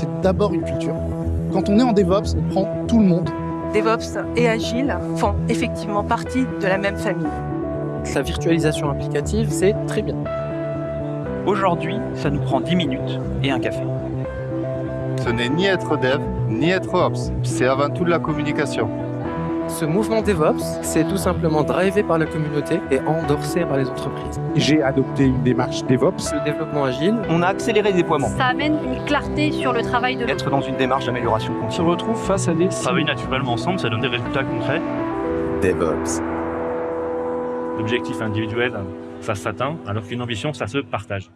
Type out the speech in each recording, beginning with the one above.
c'est d'abord une culture. Quand on est en DevOps, on prend tout le monde. DevOps et Agile font effectivement partie de la même famille. La virtualisation applicative, c'est très bien. Aujourd'hui, ça nous prend 10 minutes et un café. Ce n'est ni être dev, ni être ops, c'est avant tout de la communication. Ce mouvement DevOps, c'est tout simplement drivé par la communauté et endorsé par les entreprises. J'ai adopté une démarche DevOps. Le développement agile, On a accéléré le déploiement. Ça amène une clarté sur le travail de. Être dans une démarche d'amélioration On se continue. retrouve face à des Travailler naturellement ensemble, ça donne des résultats concrets. DevOps. L'objectif individuel, ça s'atteint, alors qu'une ambition, ça se partage.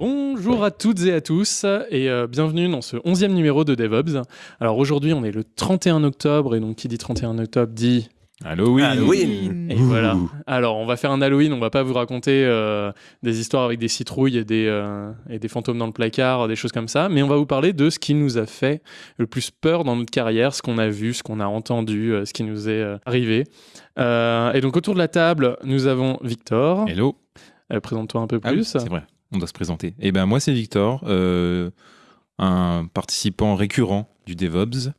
Bonjour à toutes et à tous et euh, bienvenue dans ce 11e numéro de DevOps. Alors aujourd'hui on est le 31 octobre et donc qui dit 31 octobre dit Halloween. et voilà. Alors on va faire un Halloween, on va pas vous raconter euh, des histoires avec des citrouilles et des, euh, et des fantômes dans le placard, des choses comme ça, mais on va vous parler de ce qui nous a fait le plus peur dans notre carrière, ce qu'on a vu, ce qu'on a entendu, euh, ce qui nous est euh, arrivé. Euh, et donc autour de la table nous avons Victor. Hello. Euh, Présente-toi un peu Ah oui, plus. c'est vrai, on doit se présenter. Eh ben moi c'est Victor, euh, un participant récurrent du DevOps.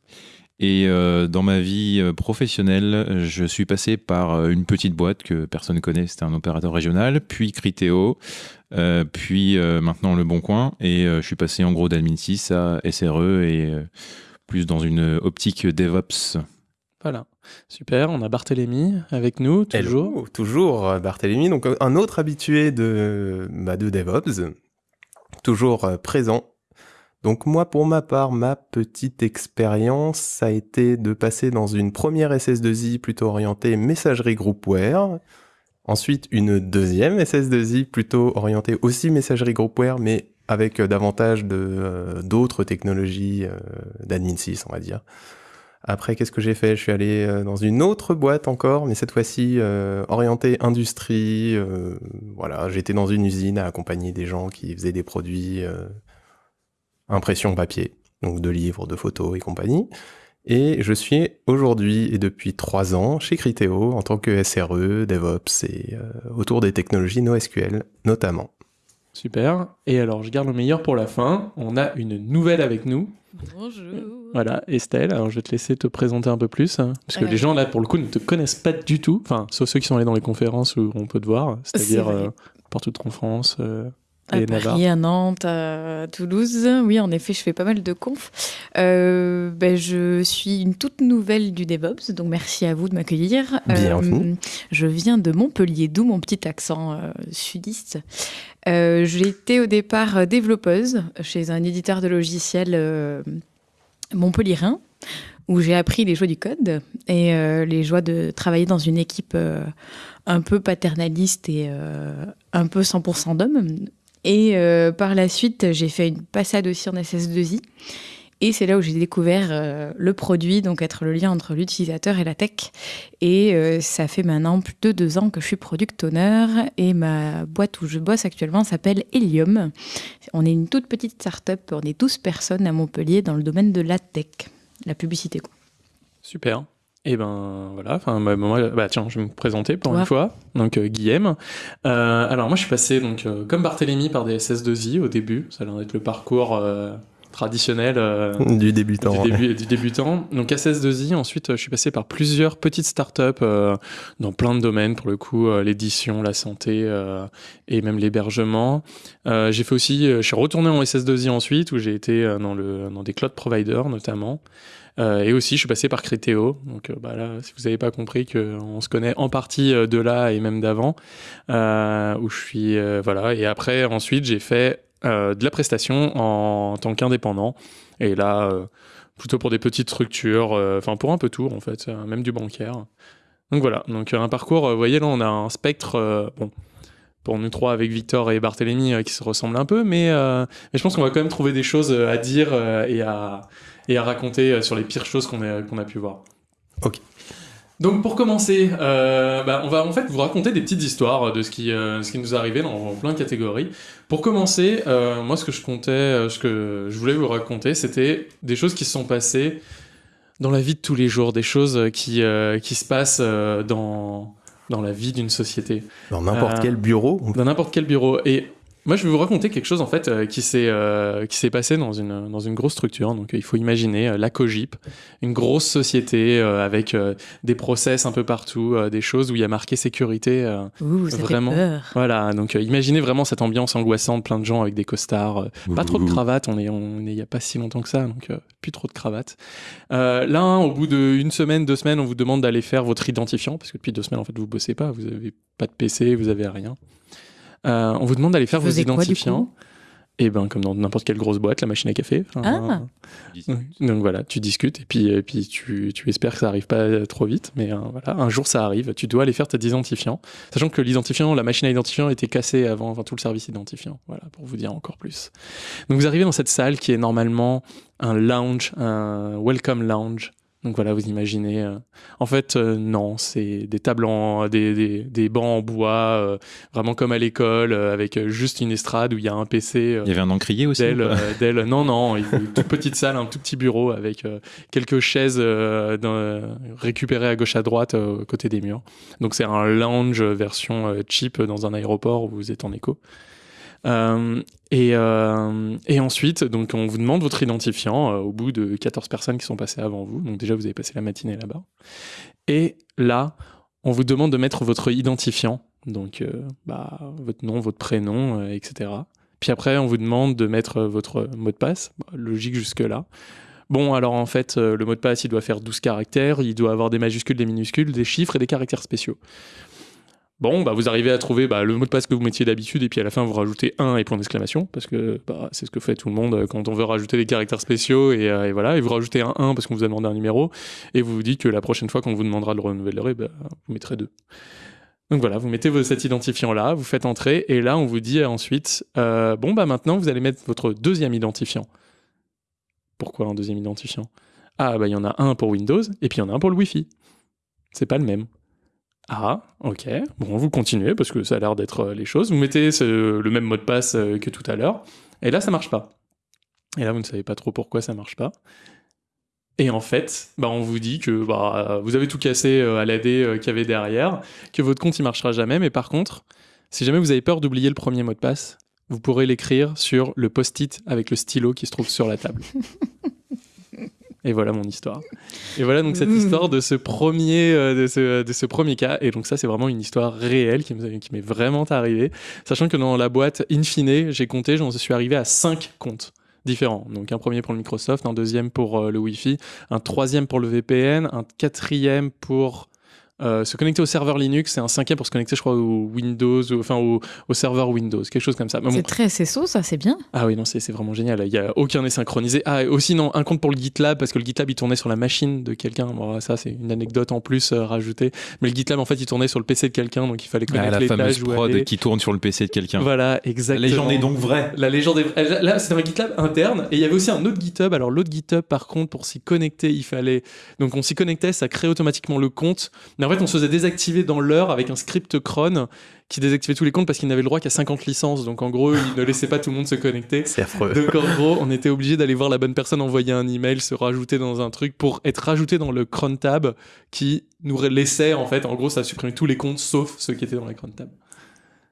Et euh, dans ma vie euh, professionnelle, je suis passé par une petite boîte que personne ne connaît, c'était un opérateur régional, puis Criteo, puis maintenant Le Bon Coin. Et je suis passé en gros d'Admin 6 à SRE et plus dans une optique DevOps. Voilà, super. On a Barthélémy avec nous, toujours. Toujours euh, Barthélémy, donc euh, un autre habitué de, bah, de DevOps, toujours euh, présent. Donc moi, pour ma part, ma petite expérience, ça a été de passer dans une première SS2I plutôt orientée messagerie groupware, ensuite une deuxième SS2I plutôt orientée aussi messagerie groupware, mais avec davantage de d'autres technologies euh, d'admin 6, on va dire. Après, qu'est-ce que j'ai fait? Je suis allé euh, dans une autre boîte encore, mais cette fois-ci euh, orientée industrie. euh, voilà, j'étais dans une usine à accompagner des gens qui faisaient des produits impression papier, donc de livres, de photos et compagnie. Et je suis aujourd'hui et depuis trois ans chez Criteo en tant que SRE, DevOps et autour des technologies NoSQL notamment. Super. Et alors, je garde le meilleur pour la fin. On a une nouvelle avec nous. Bonjour. Voilà, Estelle. Alors, je vais te laisser te présenter un peu plus. hein, parce que Ouais. les gens, là, pour le coup, ne te connaissent pas du tout. Enfin, sauf ceux qui sont allés dans les conférences où on peut te voir. C'est-à-dire euh, partout en France euh, À et Navarre. Paris, à Nantes, à Toulouse. Oui, en effet, je fais pas mal de confs. Euh, ben, je suis une toute nouvelle du DevOps, donc merci à vous de m'accueillir. Bienvenue. Euh, je viens de Montpellier, d'où mon petit accent euh, sudiste. J'ai été au départ développeuse chez un éditeur de logiciels montpellierin, où j'ai appris les joies du code et euh, les joies de travailler dans une équipe euh, un peu paternaliste et euh, un peu 100% d'hommes. Et euh, par la suite, j'ai fait une passade aussi en SS2I. Et c'est là où j'ai découvert euh, le produit, donc être le lien entre l'utilisateur et la tech. Et euh, ça fait maintenant plus de deux ans que je suis product owner. Et ma boîte où je bosse actuellement s'appelle Helium. On est une toute petite start-up, on est 12 personnes à Montpellier dans le domaine de la tech, la publicité. Quoi. Super. Et ben voilà, enfin bah, bah tiens, je vais me présenter pour Ouais. une fois. Donc euh, Guillaume. Euh, alors moi je suis passé donc euh, comme Barthélemy par des SS2I au début. Ça a l'air d'être le parcours euh, traditionnel euh, Du débutant. du, début, du débutant. Donc SS2I. Ensuite euh, je suis passé par plusieurs petites startups euh, dans plein de domaines pour le coup, euh, l'édition, la santé euh, et même l'hébergement. Euh, j'ai fait aussi, euh, je suis retourné en SS2I ensuite où j'ai été euh, dans le dans des cloud providers notamment. Euh, et aussi, je suis passé par Criteo. Donc euh, bah là, si vous n'avez pas compris qu'on se connaît en partie euh, de là et même d'avant, où je suis voilà. Et après, ensuite, j'ai fait de la prestation en, tant qu'indépendant. Et là, plutôt pour des petites structures, enfin pour un peu tout en fait, même du bancaire. Donc voilà. Donc un parcours. vous voyez là, on a un spectre. bon. Pour nous trois avec Victor et Barthélemy euh, qui se ressemblent un peu, mais, je pense qu'on va quand même trouver des choses à dire et à, et à raconter euh, sur les pires choses qu'on a, qu'on a pu voir. Ok. Donc pour commencer, euh, bah, on va en fait vous raconter des petites histoires de ce qui, euh, ce qui nous est arrivé dans plein de catégories. Pour commencer, euh, moi ce que je comptais, euh, ce que je voulais vous raconter, c'était des choses qui se sont passées dans la vie de tous les jours, des choses qui, euh, qui se passent euh, dans, dans la vie d'une société. Dans n'importe Euh, quel bureau. Dans n'importe quel bureau. Et Moi, je vais vous raconter quelque chose en fait euh, qui s'est euh, qui s'est passé dans une dans une grosse structure. Donc, euh, il faut imaginer euh, la Cogip, une grosse société euh, avec euh, des process un peu partout, euh, des choses où il y a marqué sécurité. euh, Ouh, ça fait vraiment. peur. Voilà. Donc, euh, imaginez vraiment cette ambiance angoissante, plein de gens avec des costards, euh, pas trop de cravates. On est on est il y a pas si longtemps que ça, donc euh, plus trop de cravates. Euh, là, au bout d'une semaine, deux semaines, on vous demande d'aller faire votre identifiant parce que depuis deux semaines, en fait, vous bossez pas, vous avez pas de PC, vous avez rien. Euh, on vous demande d'aller faire vos quoi, identifiants. et ben comme dans n'importe quelle grosse boîte, la machine à café. Ah. Donc voilà, tu discutes et puis, et puis tu, tu espères que ça arrive pas trop vite, mais euh, voilà, un jour ça arrive, tu dois aller faire tes identifiants, sachant que l'identifiant, la machine à identifiant était cassée avant, enfin tout le service identifiant, voilà, pour vous dire encore plus. Donc vous arrivez dans cette salle qui est normalement un lounge, un welcome lounge. Donc voilà, vous imaginez. euh, en fait, euh, non, c'est des tables en, des, des, des bancs en bois, euh, vraiment comme à l'école, euh, avec euh, juste une estrade où il y a un PC. euh, Il y avait un encrier aussi d'elle. Non, non, une toute petite salle, un tout petit bureau avec quelques chaises dans- récupérées à gauche à droite euh, côtés des murs. Donc c'est un lounge version cheap dans un aéroport où vous êtes en écho. Euh, et, euh, et ensuite, donc on vous demande votre identifiant euh, au bout de 14 personnes qui sont passées avant vous. Donc déjà, vous avez passé la matinée là-bas. Et là, on vous demande de mettre votre identifiant, donc bah, votre nom, votre prénom, etc. Puis après, on vous demande de mettre votre mot de passe. Bah, logique jusque-là. Bon, alors en fait, le mot de passe, il doit faire 12 caractères, il doit avoir des majuscules, des minuscules, des chiffres et des caractères spéciaux. Bon, bah, vous arrivez à trouver bah, le mot de passe que vous mettiez d'habitude, et puis à la fin, vous rajoutez un et point d'exclamation, parce que bah, c'est ce que fait tout le monde euh, quand on veut rajouter des caractères spéciaux, et, euh, voilà, et vous rajoutez un 1 parce qu'on vous a demandé un numéro, et vous vous dites que la prochaine fois qu'on vous demandera de le renouveler, vous mettrez deux. Donc voilà, vous mettez cet identifiant-là, vous faites entrer, et là, on vous dit ensuite, euh, bon, bah maintenant, vous allez mettre votre deuxième identifiant. Pourquoi un deuxième identifiant? Ah, bah il y en a un pour Windows, et puis il y en a un pour le Wi-Fi. C'est pas le même. Ah, ok. Bon, vous continuez parce que ça a l'air d'être euh, les choses. Vous mettez le même mot de passe euh, que tout à l'heure. Et là, ça marche pas. Et là, vous ne savez pas trop pourquoi ça marche pas. Et en fait, bah, on vous dit que bah, vous avez tout cassé euh, à l'AD qu'il y avait derrière, que votre compte il marchera jamais. Mais par contre, si jamais vous avez peur d'oublier le premier mot de passe, vous pourrez l'écrire sur le post-it avec le stylo qui se trouve sur la table. Et voilà mon histoire. Et voilà donc cette Mmh. histoire de ce premier, euh, de, ce, de ce premier cas. Et donc ça, c'est vraiment une histoire réelle qui m'est vraiment arrivée. Sachant que dans la boîte, in fine, j'ai compté, j'en suis arrivé à cinq comptes différents. Donc un premier pour le Microsoft, un deuxième pour euh, le Wi-Fi, un troisième pour le VPN, un quatrième pour euh, se connecter au serveur Linux et un cinquième pour se connecter, je crois, au Windows, ou- enfin au, au serveur Windows, quelque chose comme ça. Bon, C'est très SSO, ça, c'est bien. ah oui, non, c'est c'est vraiment génial. Il y a aucun est synchronisé. Ah, et aussi, non, un compte pour le GitLab, parce que le GitLab, il tournait sur la machine de quelqu'un. Bon, ça, c'est une anecdote en plus euh, rajoutée. Mais le GitLab, en fait, il tournait sur le PC de quelqu'un, donc il fallait Ah, connaître la les fameuse prod aller. qui tourne sur le PC de quelqu'un. Voilà, exactement. La légende est donc vraie. La légende est vraie. Là, c'était un GitLab interne. Et il y avait aussi un autre GitHub. Alors, l'autre GitHub, par contre, pour s'y connecter, il fallait. Donc, on s'y connectait, ça crée automatiquement le compte. Mais en fait, on se faisait désactiver dans l'heure avec un script cron qui désactivait tous les comptes parce qu'il n'avait le droit qu'à 50 licences. Donc, en gros, il ne laissait pas tout le monde se connecter. C'est affreux. Donc, en gros, on était obligé d'aller voir la bonne personne, envoyer un email, se rajouter dans un truc pour être rajouté dans le cron tab qui nous laissait, en fait, en gros, ça supprimait tous les comptes sauf ceux qui étaient dans la cron tab.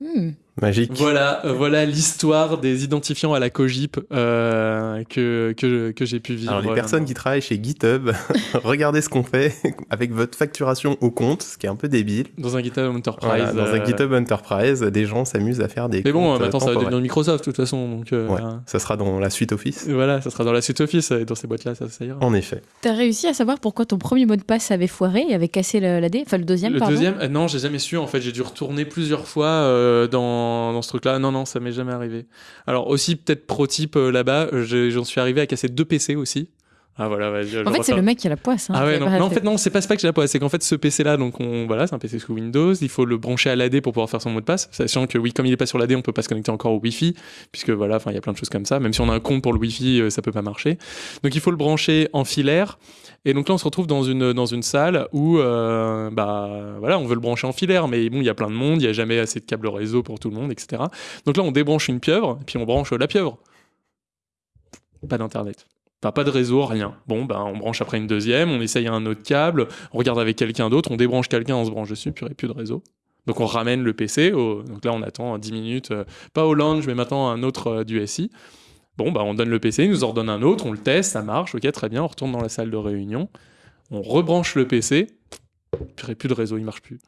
Hmm. Magique. Voilà, euh, voilà l'histoire des identifiants à la Cogip euh, que, que, que j'ai pu vivre. Alors les euh, personnes qui travaillent chez GitHub, regardez ce qu'on fait avec votre facturation au compte, ce qui est un peu débile. Dans un GitHub Enterprise. Voilà, dans un GitHub Enterprise, des gens s'amusent à faire des Mais bon, comptes maintenant ça va devenir Microsoft de toute façon. Donc, euh, Ouais, ça sera dans la suite Office. Voilà, ça sera dans la suite Office et dans ces boîtes-là, ça, ça ira. En effet. T'as réussi à savoir pourquoi ton premier mot de passe avait foiré et avait cassé le- l'AD Enfin, le deuxième, Le pardon. deuxième, euh, non, j'ai jamais su. En fait, j'ai dû retourner plusieurs fois euh, dans, ce truc-là. Non, non, ça m'est jamais arrivé. Alors aussi, peut-être pro type euh, là-bas, euh, j'en suis arrivé à casser deux PC aussi. Ah voilà, vas-y. je En fait, c'est le mec qui a la poisse. hein, Ah ouais, non, non, en fait- non, c'est pas, c'est pas que j'ai la poisse, c'est qu'en fait, ce PC-là, donc, on, voilà, c'est un PC sous Windows, il faut le brancher à l'AD pour pouvoir faire son mot de passe, sachant que oui, comme il est pas sur l'AD, on peut pas se connecter encore au Wi-Fi, puisque voilà, enfin, il y a plein de choses comme ça, même si on a un compte pour le Wi-Fi, euh, ça peut pas marcher. Donc, il faut le brancher en filaire, et donc là, on se retrouve dans une, dans une salle où, euh, bah, voilà, on veut le brancher en filaire, mais bon, il y a plein de monde, il y a jamais assez de câbles réseau pour tout le monde, etc. Donc là, on débranche une pieuvre, puis on branche la pieuvre. Pas d'internet. Pas de réseau, rien. Bon, ben, on branche après une deuxième, on essaye un autre câble, on regarde avec quelqu'un d'autre, on débranche quelqu'un, on se branche dessus, puis plus de réseau. Donc on ramène le PC, donc là on attend 10 minutes, euh, pas au lounge, mais maintenant un autre euh, du SI. Bon, bah on donne le PC, il nous en donne un autre, on le teste, ça marche, ok, très bien, on retourne dans la salle de réunion, on rebranche le PC, purée, plus de réseau, il marche plus.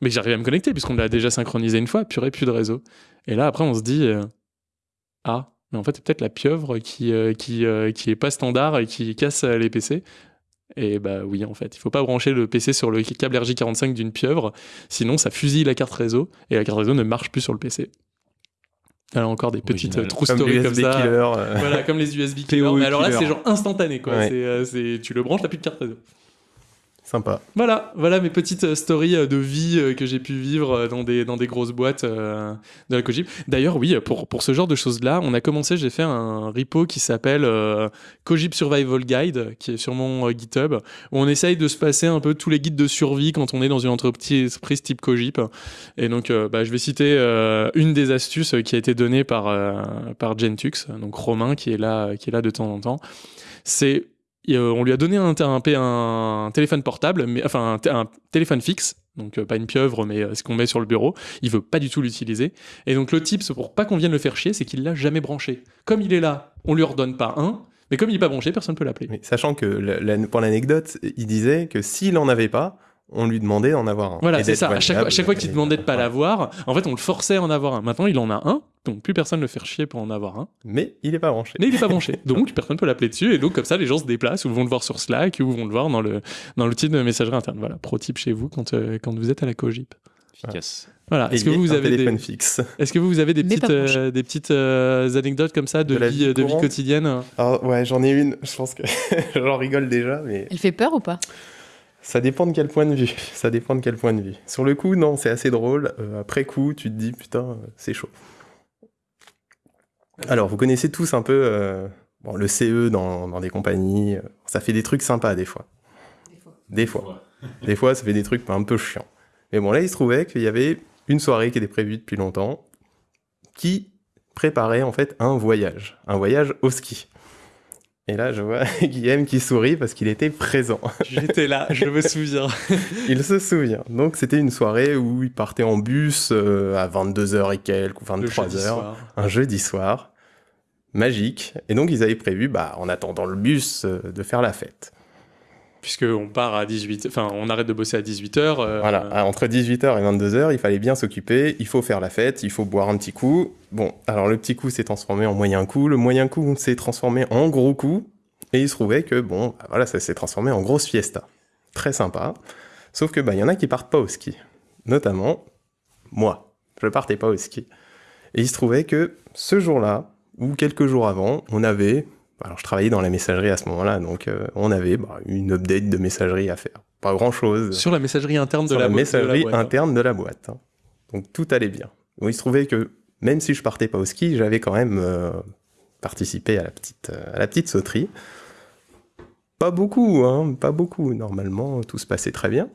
Mais j'arrive à me connecter puisqu'on l'a déjà synchronisé une fois, purée, plus de réseau. Et là après on se dit, euh, ah, mais en fait c'est peut-être la pieuvre qui, euh, qui, euh, qui est pas standard et qui casse euh, les PC. Et bah oui, en fait, il faut pas brancher le PC sur le câble RJ45 d'une pieuvre, sinon ça fusille la carte réseau et la carte réseau ne marche plus sur le PC. Alors encore des petites Original. true Comme stories comme ça. killer, euh. Voilà, comme les USB killers. Mais alors là, c'est genre instantané, quoi. Ouais. Tu le branches, t'as plus de carte réseau. Voilà, voilà mes petites euh, stories euh, de vie euh, que j'ai pu vivre dans des, dans des grosses boîtes de la Cogip. D'ailleurs, oui, pour, pour ce genre de choses-là, on a commencé, j'ai fait un repo qui s'appelle Cogip Survival Guide, qui est sur mon GitHub, où on essaye de se passer un peu tous les guides de survie quand on est dans une entreprise type Cogip. Et donc, bah, je vais citer une des astuces qui a été donnée par, par Gentux, donc Romain, qui est là, qui est là de temps en temps. C'est euh, on lui a donné un, téléphone portable, mais enfin un, téléphone fixe, donc euh, pas une pieuvre, mais euh, ce qu'on met sur le bureau. Il veut pas du tout l'utiliser. Et donc le tips pour pas qu'on vienne le faire chier, c'est qu'il l'a jamais branché. Comme il est là, on lui redonne pas un, mais comme il est pas branché, personne peut l'appeler. Sachant que, la- pour l'anecdote, il disait que s'il en avait pas, on lui demandait d'en avoir un. Voilà, c'est ça. À chaque, chaque fois qu'il demandait de pas l'avoir, en fait, on le forçait à en avoir un. Maintenant, il en a un, donc plus personne ne le fait chier pour en avoir un. Mais il est pas branché. Mais il est pas branché, donc personne peut l'appeler dessus. Et donc comme ça, les gens se déplacent ou vont le voir sur Slack ou vont le voir dans le dans l'outil de messagerie interne. Voilà, pro tip chez vous quand euh, quand vous êtes à la Cogip. Efficace. Voilà. Est-ce que vous avez des fixe. Est-ce que vous avez des Mais petites euh, des petites euh, anecdotes comme ça de, De la vie vie de vie quotidienne? Alors, ouais, j'en ai une. Je pense que j'en rigole déjà, mais Elle fait peur ou pas? Ça dépend de quel point de vue. Ça dépend de quel point de vue. Sur le coup, non, c'est assez drôle. Euh, après coup, tu te dis, putain, euh, c'est chaud. Alors, vous connaissez tous un peu euh, bon, le CE dans, dans des compagnies. Ça fait des trucs sympas des fois. Des fois. Des fois, ça fait des trucs un peu chiants. Mais bon, là, il se trouvait qu'il y avait une soirée qui était prévue depuis longtemps qui préparait en fait un voyage. Un voyage au ski. Et là, je vois Guillaume qui sourit parce qu'il était présent. J'étais là, je me souviens. il se souvient. Donc, c'était une soirée où il partait en bus euh, à 22h et quelques, ou Le 23h, jeudi soir. un jeudi soir. Magique. Et donc, ils avaient prévu, bah, en attendant le bus, euh, de faire la fête. Puisque on part à 18 enfin on arrête de bosser à 18h. Voilà, à- entre 18h et 22h, il fallait bien s'occuper, il faut faire la fête, il faut boire un petit coup. Bon, alors le petit coup s'est transformé en moyen coup, le moyen coup s'est transformé en gros coup, et il se trouvait que, bon, bah voilà, ça s'est transformé en grosse fiesta. Très sympa. Sauf que, bah, il y en a qui partent pas au ski. Notamment, moi. Je partais pas au ski. Et il se trouvait que ce jour-là, ou quelques jours avant, on avait, alors je travaillais dans la messagerie à ce moment-là, donc euh, on avait bah, une update de messagerie à faire. Pas grand-chose Sur la messagerie interne de sur la, la, de la messagerie boîte, hein. interne de la boîte. hein. Donc tout allait bien. Il se trouvait que même si je partais pas au ski, j'avais quand même euh, participé à la petite, euh, à la petite sauterie. Pas beaucoup, hein, pas beaucoup. Normalement, tout se passait très bien.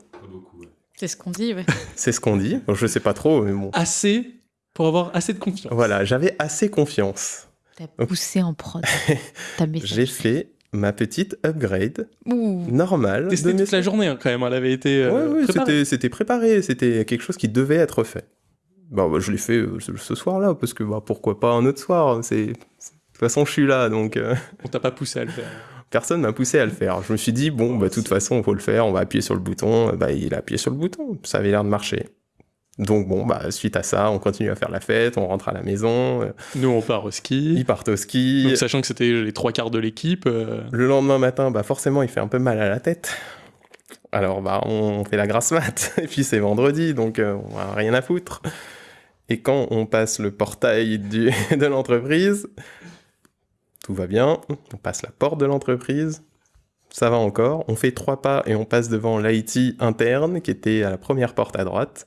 C'est ce qu'on dit, ouais. C'est ce qu'on dit. Bon, je sais pas trop, mais bon. Assez pour avoir assez de confiance. Voilà, j'avais assez confiance. T'as poussé en prod. J'ai fait ma petite upgrade Ouh. normale. Testé de toute la journée hein, quand même, elle avait été euh, Ouais, ouais, préparée. c'était, c'était préparé, c'était quelque chose qui devait être fait. Bon, bah, je l'ai fait euh, ce, soir-là, parce que bah, pourquoi pas un autre soir c'est... De toute façon, je suis là, donc euh, On t'a pas poussé à le faire. personne m'a poussé à le faire. Je me suis dit, bon, bah, de toute façon, il faut le faire, on va appuyer sur le bouton. Bah, il a appuyé sur le bouton, ça avait l'air de marcher. Donc bon, bah, suite à ça, on continue à faire la fête, on rentre à la maison, euh, Nous on part au ski. ils partent au ski. Donc, sachant que c'était les trois quarts de l'équipe. euh, Le lendemain matin, bah forcément, il fait un peu mal à la tête. Alors, bah, on fait la grasse mat. Et puis, c'est vendredi, donc euh, on a rien à foutre. Et quand on passe le portail du- de l'entreprise, tout va bien. On passe la porte de l'entreprise. Ça va encore. On fait trois pas et on passe devant l'IT interne qui était à la première porte à droite.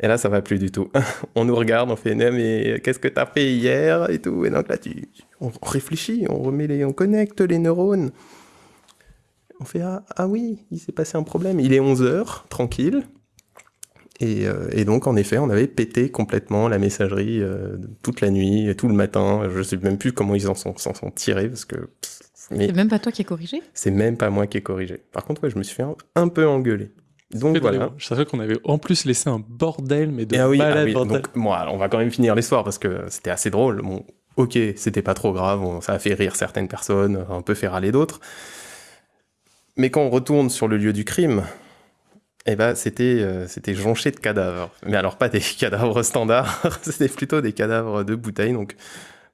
Et là, ça va plus du tout. on nous regarde, on fait, mais qu'est-ce que t'as fait hier et tout. Et donc là, tu, on réfléchit, on remet les, on connecte les neurones. On fait, ah, ah oui, il s'est passé un problème. Il est 11h, tranquille. Et, euh, et donc, en effet, on avait pété complètement la messagerie euh, toute la nuit, et tout le matin. Je sais même plus comment ils en sont, s'en sont tirés, parce que C'est même pas toi qui as corrigé? c'est même pas moi qui ai corrigé. Par contre, ouais, je me suis fait un, un peu engueuler. Donc voilà. Je savais qu'on avait en plus laissé un bordel, mais de Ah oui, ah malade oui, bordel. donc, bon, alors, on va quand même finir l'histoire parce que c'était assez drôle. Bon, ok, c'était pas trop grave, on- ça a fait rire certaines personnes, un peu fait râler d'autres. Mais quand on retourne sur le lieu du crime, eh ben, c'était euh, c'était jonché de cadavres. Mais alors pas des cadavres standards, c'était plutôt des cadavres de bouteilles. Donc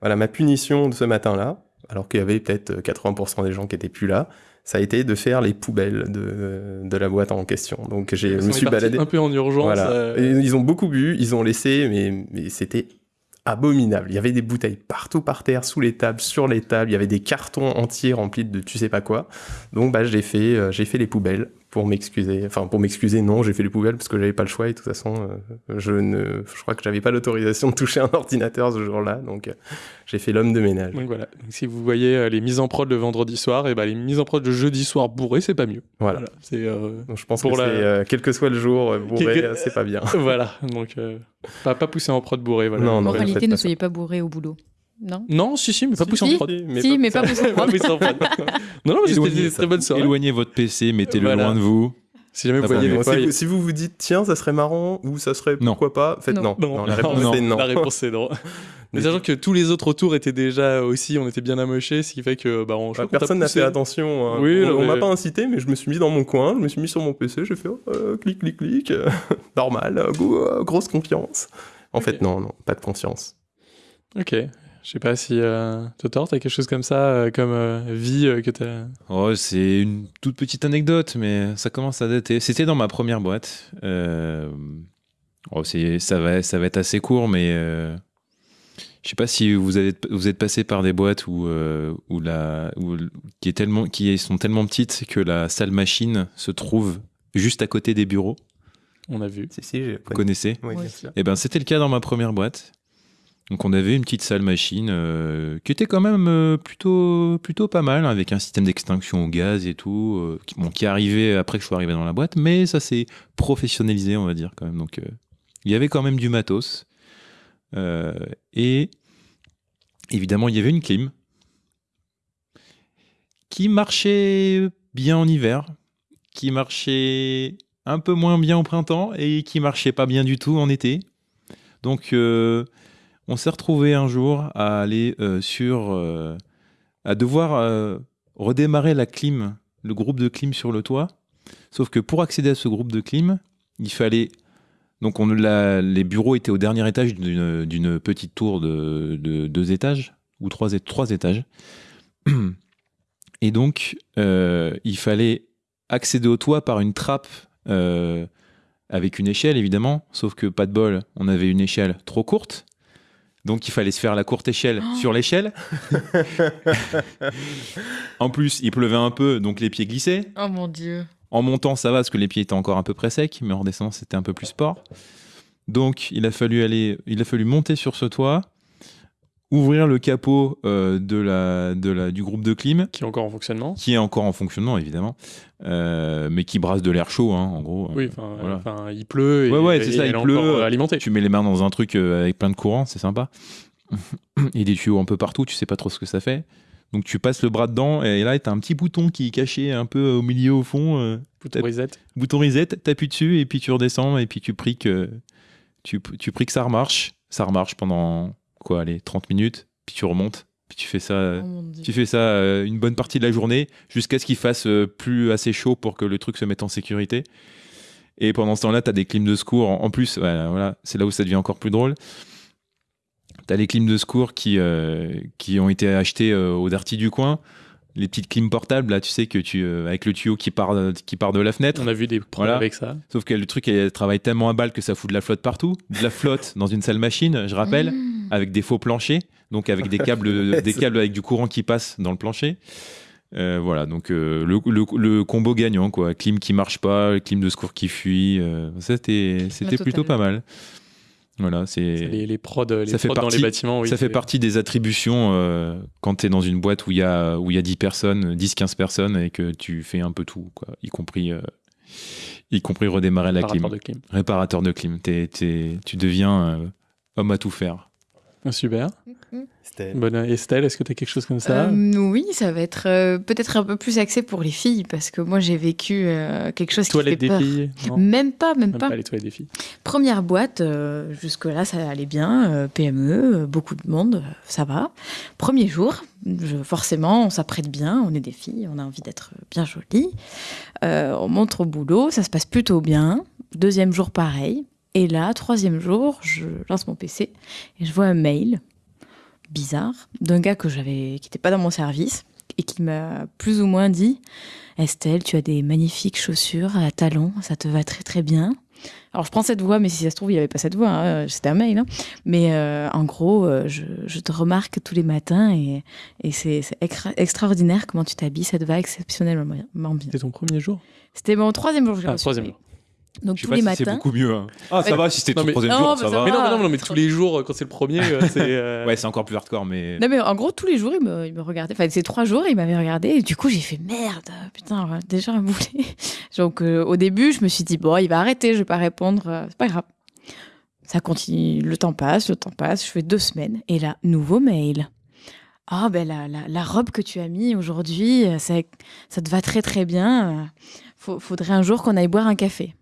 voilà, ma punition de ce matin-là, alors qu'il y avait peut-être 80% des gens qui étaient plus là, ça a été de faire les poubelles de, de la boîte en question. Donc j'ai, je me suis baladé. un peu en urgence. Voilà. euh, ils ont beaucoup bu, ils ont laissé, mais, mais c'était abominable. Il y avait des bouteilles partout par terre, sous les tables, sur les tables. Il y avait des cartons entiers remplis de tu sais pas quoi. Donc bah j'ai fait, euh, j'ai fait les poubelles pour m'excuser. Enfin pour m'excuser, non, j'ai fait les poubelles parce que j'avais pas le choix et de toute façon, euh, je ne, je crois que j'avais pas l'autorisation de toucher un ordinateur ce jour-là. Donc euh, j'ai fait l'homme de ménage. Donc voilà. Donc, si vous voyez euh, les mises en prod le vendredi soir, et ben les mises en prod le jeudi soir bourré, c'est pas mieux. Voilà. C'est euh, Donc, je pense pour que la- c'est, euh, quel que soit le jour, bourré, c'est pas bien. voilà. Donc euh, pas pas pousser en prod bourré. Voilà. Non, non, Moralité, ne soyez pas bourré au boulot. Non Non, si si, mais pas Si, pousser si, en prod. si, mais pas pousser en prod. Pas pousser en prod. non non, mais c'était Éloignez une très bonne soirée. Éloignez votre PC, mettez-le Voilà. loin de vous. Si jamais vous voyez mais des si, vous, si vous vous dites tiens ça serait marrant ou ça serait Non. pourquoi pas faites non. Non, la réponse non. c'est non. La réponse est non. Mais sachant que tous les autres autour étaient déjà aussi, on était bien amochés, ce qui fait que bah, on, Bah, personne n'a poussé. fait attention. hein. Oui, on non, on m'a mais- pas incité, mais je me suis mis dans mon coin, je me suis mis sur mon PC, j'ai fait oh, euh, clic, clic, clic, normal, euh, go- euh, grosse confiance. En fait, non, non, pas de conscience. Ok. Je sais pas si euh, Totor, t'as quelque chose comme ça, euh, comme euh, vie euh, que t'as. Oh, c'est une toute petite anecdote, mais ça commence à dater. C'était dans ma première boîte. Euh, oh, c'est, ça, va, ça va être assez court, mais euh, je sais pas si vous, avez, vous êtes passé par des boîtes où, euh, où la, où, qui, est tellement, qui sont tellement petites que la salle machine se trouve juste à côté des bureaux. On a vu. Si, si, j'ai Vous connaissez Oui, bien sûr. Eh ben, c'était le cas dans ma première boîte. Donc, on avait une petite salle machine euh, qui était quand même euh, plutôt, pas mal, avec un système d'extinction au gaz et tout, euh, qui, arrivé après que je sois arrivé dans la boîte, mais ça s'est professionnalisé, on va dire, quand même. Donc, il y avait quand même du matos. Et évidemment, il y avait une clim qui marchait bien en hiver, qui marchait un peu moins bien au printemps et qui marchait pas bien du tout en été. Donc, on s'est retrouvé un jour à aller euh, sur. euh, à devoir euh, redémarrer la clim, le groupe de clim sur le toit. Sauf que pour accéder à ce groupe de clim, il fallait. Donc, les bureaux étaient au dernier étage d'une petite tour de, de deux étages, ou trois, étages. Et donc, il fallait accéder au toit par une trappe avec une échelle, évidemment. Sauf que, pas de bol, on avait une échelle trop courte. Donc, il fallait se faire la courte échelle sur l'échelle. en plus, il pleuvait un peu, donc les pieds glissaient. Oh mon dieu. En montant, ça va parce que les pieds étaient encore un peu près secs, mais en redescendant, c'était un peu plus sport. Donc, il a fallu aller, il a fallu monter sur ce toit, ouvrir le capot euh, de la, de la, du groupe de clim, Qui est encore en fonctionnement. qui est encore en fonctionnement évidemment, euh, mais qui brasse de l'air chaud, hein, en gros. Oui, enfin, Voilà. enfin, il pleut et, Ouais, ouais, c'est ça, il pleut. euh, alimentée. Tu mets les mains dans un truc euh, avec plein de courant, c'est sympa. Et des tuyaux un peu partout, tu sais pas trop ce que ça fait. Donc tu passes le bras dedans et là, tu as un petit bouton qui est caché un peu au milieu, au fond. euh, Bouton reset. bouton reset, t'appuies dessus et puis tu redescends et puis tu pries que tu, tu pries que ça remarche. Ça remarche pendant quoi, allez, 30 minutes, puis tu remontes, puis tu fais ça, Oh mon dieu. tu fais ça euh, une bonne partie de la journée jusqu'à ce qu'il fasse euh, plus assez chaud pour que le truc se mette en sécurité. Et pendant ce temps-là, tu as des clims de secours. En plus, voilà, voilà, c'est là où ça devient encore plus drôle. Tu as les clims de secours qui, euh, qui ont été achetés euh, au Darty du coin. Les petites clims portables, là, tu sais, que tu, euh, avec le tuyau qui part, qui part de la fenêtre. On a vu des pros Voilà. avec ça. Sauf que le truc, elle travaille tellement à balle que ça fout de la flotte partout. De la flotte dans une salle machine, je rappelle, Mmh. avec des faux planchers, donc avec des câbles, des câbles avec du courant qui passe dans le plancher. Euh, voilà, donc euh, le, le- le combo gagnant, quoi. Clim qui marche pas, clim de secours qui fuit. euh, c'était plutôt pas mal. Voilà, c'est. Les, les prods, les Ça fait prods dans partie- les bâtiments. Oui, ça fait partie des attributions euh, quand tu es dans une boîte où il y a, où il y a 10 personnes, 10-15 personnes et que tu fais un peu tout, quoi, y, compris, euh, y compris redémarrer la clim. Réparateur de clim. Réparateur de clim. T'es- t'es- tu deviens euh, homme à tout faire. Super. Estelle. Bonne Estelle, est-ce que tu as quelque chose comme ça? Euh, oui, ça va être euh, peut-être un peu plus axé pour les filles parce que moi j'ai vécu euh, quelque chose Toilettes qui des fait peur. filles non? Même pas, même, Même pas. pas les toilettes des filles. Première boîte, euh, jusque-là ça allait bien, euh, PME, euh, beaucoup de monde, euh, ça va. Premier jour, je- forcément on s'apprête bien, on est des filles, on a envie d'être bien jolies. Euh, on montre au boulot, ça se passe plutôt bien. Deuxième jour pareil. Et là, troisième jour, je lance mon PC et je vois un mail bizarre d'un gars que j'avais, qui n'était pas dans mon service et qui m'a plus ou moins dit Estelle, tu as des magnifiques chaussures à talons, ça te va très très bien. Alors je prends cette voix, mais si ça se trouve, il n'y avait pas cette voix, hein, c'était un mail. hein. Mais euh, en gros, euh, je, je te remarque tous les matins et, et c'est c'est extra- extraordinaire comment tu t'habilles, ça te va exceptionnellement bien. C'était ton premier jour? C'était mon troisième jour que Ah, troisième jour. Donc Je sais tous pas les si matins. c'est beaucoup mieux. hein. Ah, ça Ouais. va, si c'était mais- troisième Non, jour, mais ça ça va. Mais non, mais non, non, mais tous les jours, quand c'est le premier, c'est. euh, Ouais, c'est encore plus hardcore, mais. Non mais en gros tous les jours il me, il me regardait. Enfin ces trois jours il m'avait regardé et du coup j'ai fait merde putain déjà un boulet. Donc euh, au début je me suis dit bon il va arrêter je vais pas répondre euh, c'est pas grave. Ça continue le temps passe le temps passe je fais deux semaines et là nouveau mail. Ah ben la, la, la robe que tu as mis aujourd'hui ça, ça te va très très bien. faudrait un jour qu'on aille boire un café.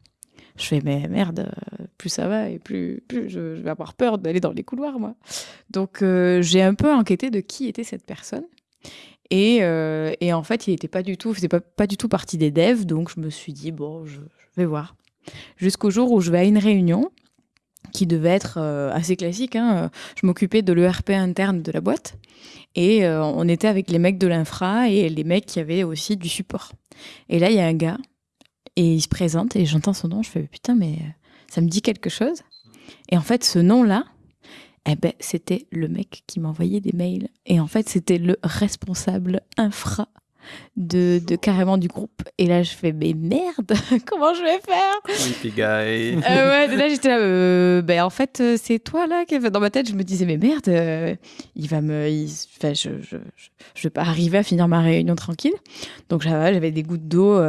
Je fais mais merde plus ça va et plus, plus je, vais avoir peur d'aller dans les couloirs moi. Donc euh, j'ai un peu enquêté de qui était cette personne. Et, euh, et en fait, il n'était pas du tout, faisait pas, pas du tout partie des devs, donc je me suis dit bon, je, vais voir. Jusqu'au jour où je vais à une réunion qui devait être euh, assez classique. hein. Je m'occupais de l'ERP interne de la boîte et on était avec les mecs de l'infra et les mecs qui avaient aussi du support. Et là, il y a un gars et il se présente et j'entends son nom. Je fais putain, mais euh, ça me dit quelque chose. Et en fait, ce nom-là, eh ben, c'était le mec qui m'envoyait des mails. Et en fait, c'était le responsable infra de, de carrément du groupe. Et là, je fais, mais merde, comment je vais faire? Creepy guy. Euh, ouais, et là j'étais là, euh, ben en fait euh, c'est toi là qui dans ma tête je me disais mais merde, euh, il va me, il- enfin je, je, je, je vais pas arriver à finir ma réunion tranquille. Donc j'avais des gouttes d'eau,